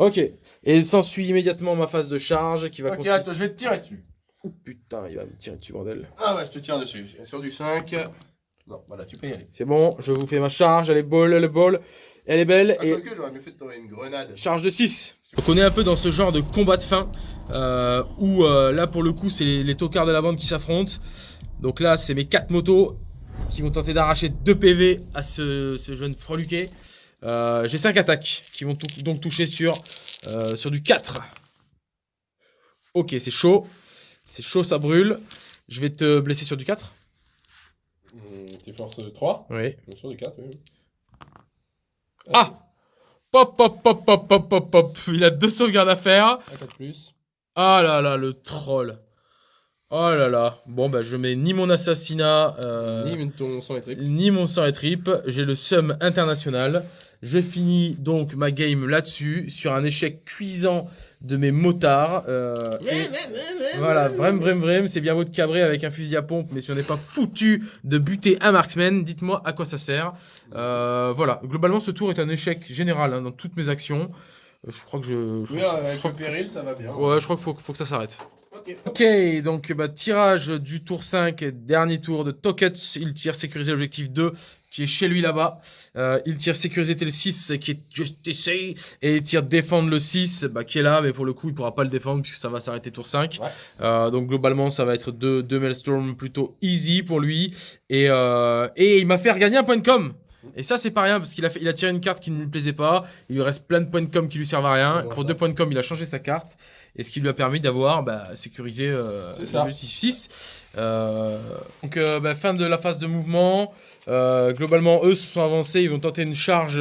Ok. Et s'ensuit immédiatement ma phase de charge qui va Ok, consister- attends, je vais te tirer dessus. Oh, putain, il va me tirer dessus, bordel. Ah ouais, je te tire dessus. Sur du 5. Non, voilà, tu peux y aller. C'est bon, je vous fais ma charge. Elle est ball, elle est ball. Elle est belle. Ah, et que j'aurais mieux fait de t'envoyer une grenade. charge de 6. Donc on est un peu dans ce genre de combat de fin euh, où euh, là pour le coup c'est les, les tocards de la bande qui s'affrontent. Donc là c'est mes 4 motos qui vont tenter d'arracher 2 PV à ce, ce jeune freluquet. Euh, J'ai 5 attaques qui vont donc toucher sur, euh, sur du 4. Ok c'est chaud. C'est chaud ça brûle. Je vais te blesser sur du 4. Hum, T'es force 3. Oui. Bien sûr, du 4, oui. Ah Pop pop pop pop pop pop pop. Il a deux sauvegardes à faire. Un 4 plus. Ah là là, le troll. Oh là là. Bon, bah, je mets ni mon assassinat, euh, Ni ton sang et trip. ni mon sang et trip. J'ai le sum international. Je finis donc ma game là-dessus, sur un échec cuisant de mes motards. euh, et voilà, vrem, vrem, vrem. C'est bien beau de cabrer avec un fusil à pompe, mais si on n'est pas foutu de buter un marksman, dites-moi à quoi ça sert. Euh, voilà, globalement, ce tour est un échec général hein, dans toutes mes actions. Je crois que je. je Oui, crois- je avec crois le que- péril, ça va bien. Ouais, je crois qu'il faut, faut que ça s'arrête. Ok. Ok, donc bah, tirage du tour 5, dernier tour de Tokets. Il tire sécuriser l'objectif 2 qui est chez lui là-bas. Euh, il tire sécuriser le 6 qui est just essay. Et il tire défendre le 6 bah, qui est là, mais pour le coup il pourra pas le défendre puisque ça va s'arrêter tour 5. Ouais. Euh, donc globalement ça va être deux, deux Maelstrom plutôt easy pour lui. Et, euh, et il m'a fait regagner un point de com. Et ça, c'est pas rien parce qu'il a, fait- il a tiré une carte qui ne lui plaisait pas. Il lui reste plein de points de com qui lui servent à rien. Pour ça. deux points de com, il a changé sa carte. Et ce qui lui a permis d'avoir bah, sécurisé euh, l'objectif 6. Euh, donc, euh, bah, fin de la phase de mouvement. Euh, globalement, eux se sont avancés. Ils vont tenter une charge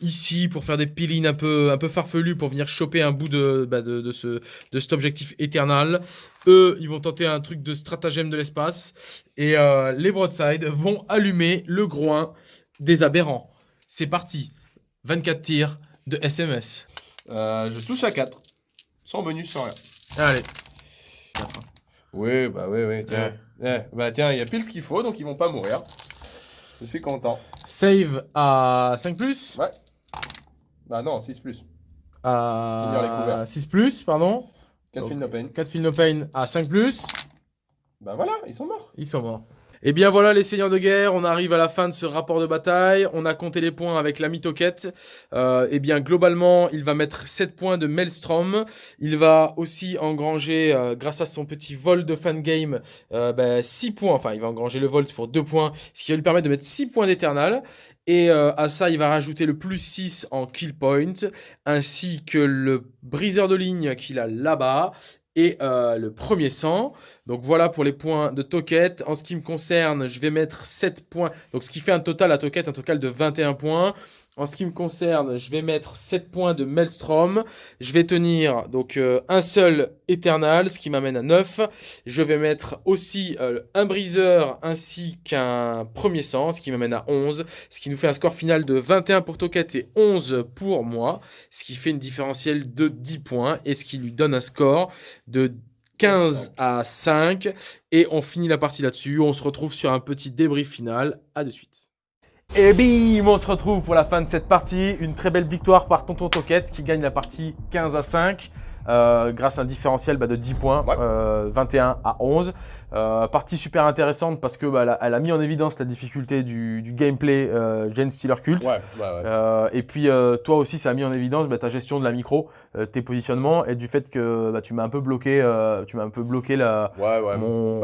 ici pour faire des pillines un peu, un peu farfelus pour venir choper un bout de, bah, de, de ce, de cet objectif éternel. Eux, ils vont tenter un truc de stratagème de l'espace. Et les broadsides vont allumer le groin des aberrants. C'est parti. 24 tirs de SMS. Euh, je touche à 4. Sans bonus, sans rien. Allez. Oui, bah oui, oui, tiens. Eh, bah tiens, il y a pile ce qu'il faut, donc ils vont pas mourir. Je suis content. Save à 5 plus. Ouais. Bah non, 6 plus. À couverts. 6 plus, pardon. 4 Ok. films no pain. 4 Feel No Pain à 5 plus. Bah voilà, ils sont morts. Ils sont morts. Et bien voilà les seigneurs de guerre, on arrive à la fin de ce rapport de bataille, on a compté les points avec l'ami Toquette. Euh, et bien globalement, il va mettre 7 points de Maelstrom, il va aussi engranger, euh, grâce à son petit vol de fan game, euh, ben, 6 points, enfin il va engranger le vol pour 2 points, ce qui va lui permettre de mettre 6 points d'éternal. Et euh, à ça, il va rajouter le plus 6 en kill point, ainsi que le briseur de ligne qu'il a là-bas, et euh, le premier sang. Donc voilà pour les points de Toquette. En ce qui me concerne, je vais mettre 7 points. Donc ce qui fait un total à Toquette, un total de 21 points. En ce qui me concerne, je vais mettre 7 points de Maelstrom. Je vais tenir donc euh, un seul Eternal, ce qui m'amène à 9. Je vais mettre aussi euh, un briseur ainsi qu'un premier sang, ce qui m'amène à 11. Ce qui nous fait un score final de 21 pour Toquette et 11 pour moi. Ce qui fait une différentielle de 10 points et ce qui lui donne un score de 15 à 5. Et on finit la partie là-dessus. On se retrouve sur un petit débrief final. À de suite. Et bim, on se retrouve pour la fin de cette partie. Une très belle victoire par Tonton Toquette qui gagne la partie 15 à 5. Euh, grâce à un différentiel bah, de 10 points, Ouais. euh, 21 à 11. Euh, partie super intéressante parce que bah, elle, a, elle a mis en évidence la difficulté du, du gameplay Gen Stealer Cult. Ouais, ouais, ouais. Et puis toi aussi, ça a mis en évidence bah, ta gestion de la micro, tes positionnements et du fait que tu m'as un peu bloqué, tu m'as un peu bloqué la, mon,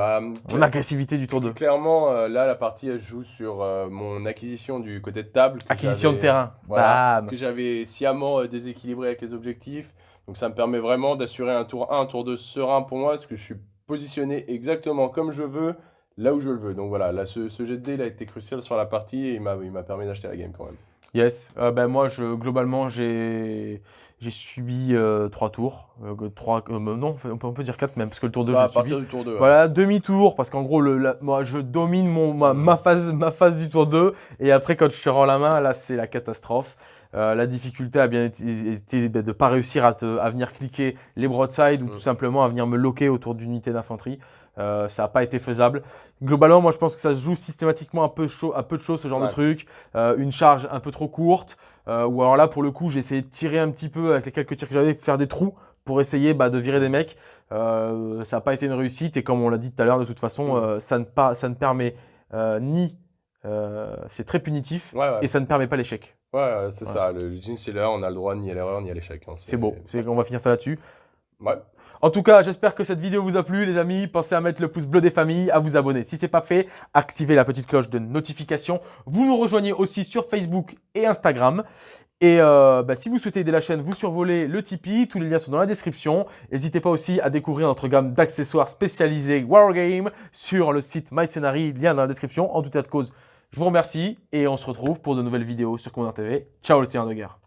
mon agressivité du tour 2. Clairement, là, la partie, elle joue sur mon acquisition du côté de table. Acquisition de terrain. Voilà, que j'avais sciemment déséquilibré avec les objectifs. Donc ça me permet vraiment d'assurer un tour 1, un tour 2 serein pour moi, parce que je suis positionné exactement comme je veux, là où je le veux. Donc voilà, là, ce, ce jet de dés, il a été crucial sur la partie et il m'a permis d'acheter la game quand même. Yes. Euh, ben moi, je, globalement, j'ai j'ai subi euh, trois tours. Euh, trois, euh, non, on peut, on peut dire quatre même, parce que le tour 2, Bah, l'ai subi. partir du tour 2. Voilà, demi-tour, parce qu'en gros, le, la- moi, je domine mon, ma, ma phase, ma phase du tour 2, et après, quand je te rends la main, là, c'est la catastrophe. Euh, la difficulté a bien été, été de ne pas réussir à, te, à venir cliquer les broadsides ou Mm. tout simplement à venir me loquer autour d'unités d'infanterie. Euh, ça n'a pas été faisable. Globalement, moi, je pense que ça se joue systématiquement un peu, un peu de choses, ce genre Ouais. de truc. Euh, une charge un peu trop courte, ou alors là, pour le coup, j'ai essayé de tirer un petit peu avec les quelques tirs que j'avais, faire des trous pour essayer bah, de virer des mecs. Ça n'a pas été une réussite et comme on l'a dit tout à l'heure, de toute façon, Mm. ça, ne pas, ça ne permet ni. Euh, c'est très punitif Ouais, ouais. et ça ne permet pas l'échec. Ouais, c'est Ouais. ça. Le, le Stealer, on a le droit ni à l'erreur ni à l'échec. hein. C'est beau. On va finir ça là-dessus. Ouais. En tout cas, j'espère que cette vidéo vous a plu, les amis. Pensez à mettre le pouce bleu des familles, à vous abonner. Si ce n'est pas fait, activez la petite cloche de notification. Vous nous rejoignez aussi sur Facebook et Instagram. Et euh, bah, si vous souhaitez aider la chaîne, vous survolez le Tipeee. Tous les liens sont dans la description. N'hésitez pas aussi à découvrir notre gamme d'accessoires spécialisés Wargame sur le site MyScenary, lien dans la description. En tout état de cause, je vous remercie et on se retrouve pour de nouvelles vidéos sur Commandant TV. Ciao le seigneur de guerre.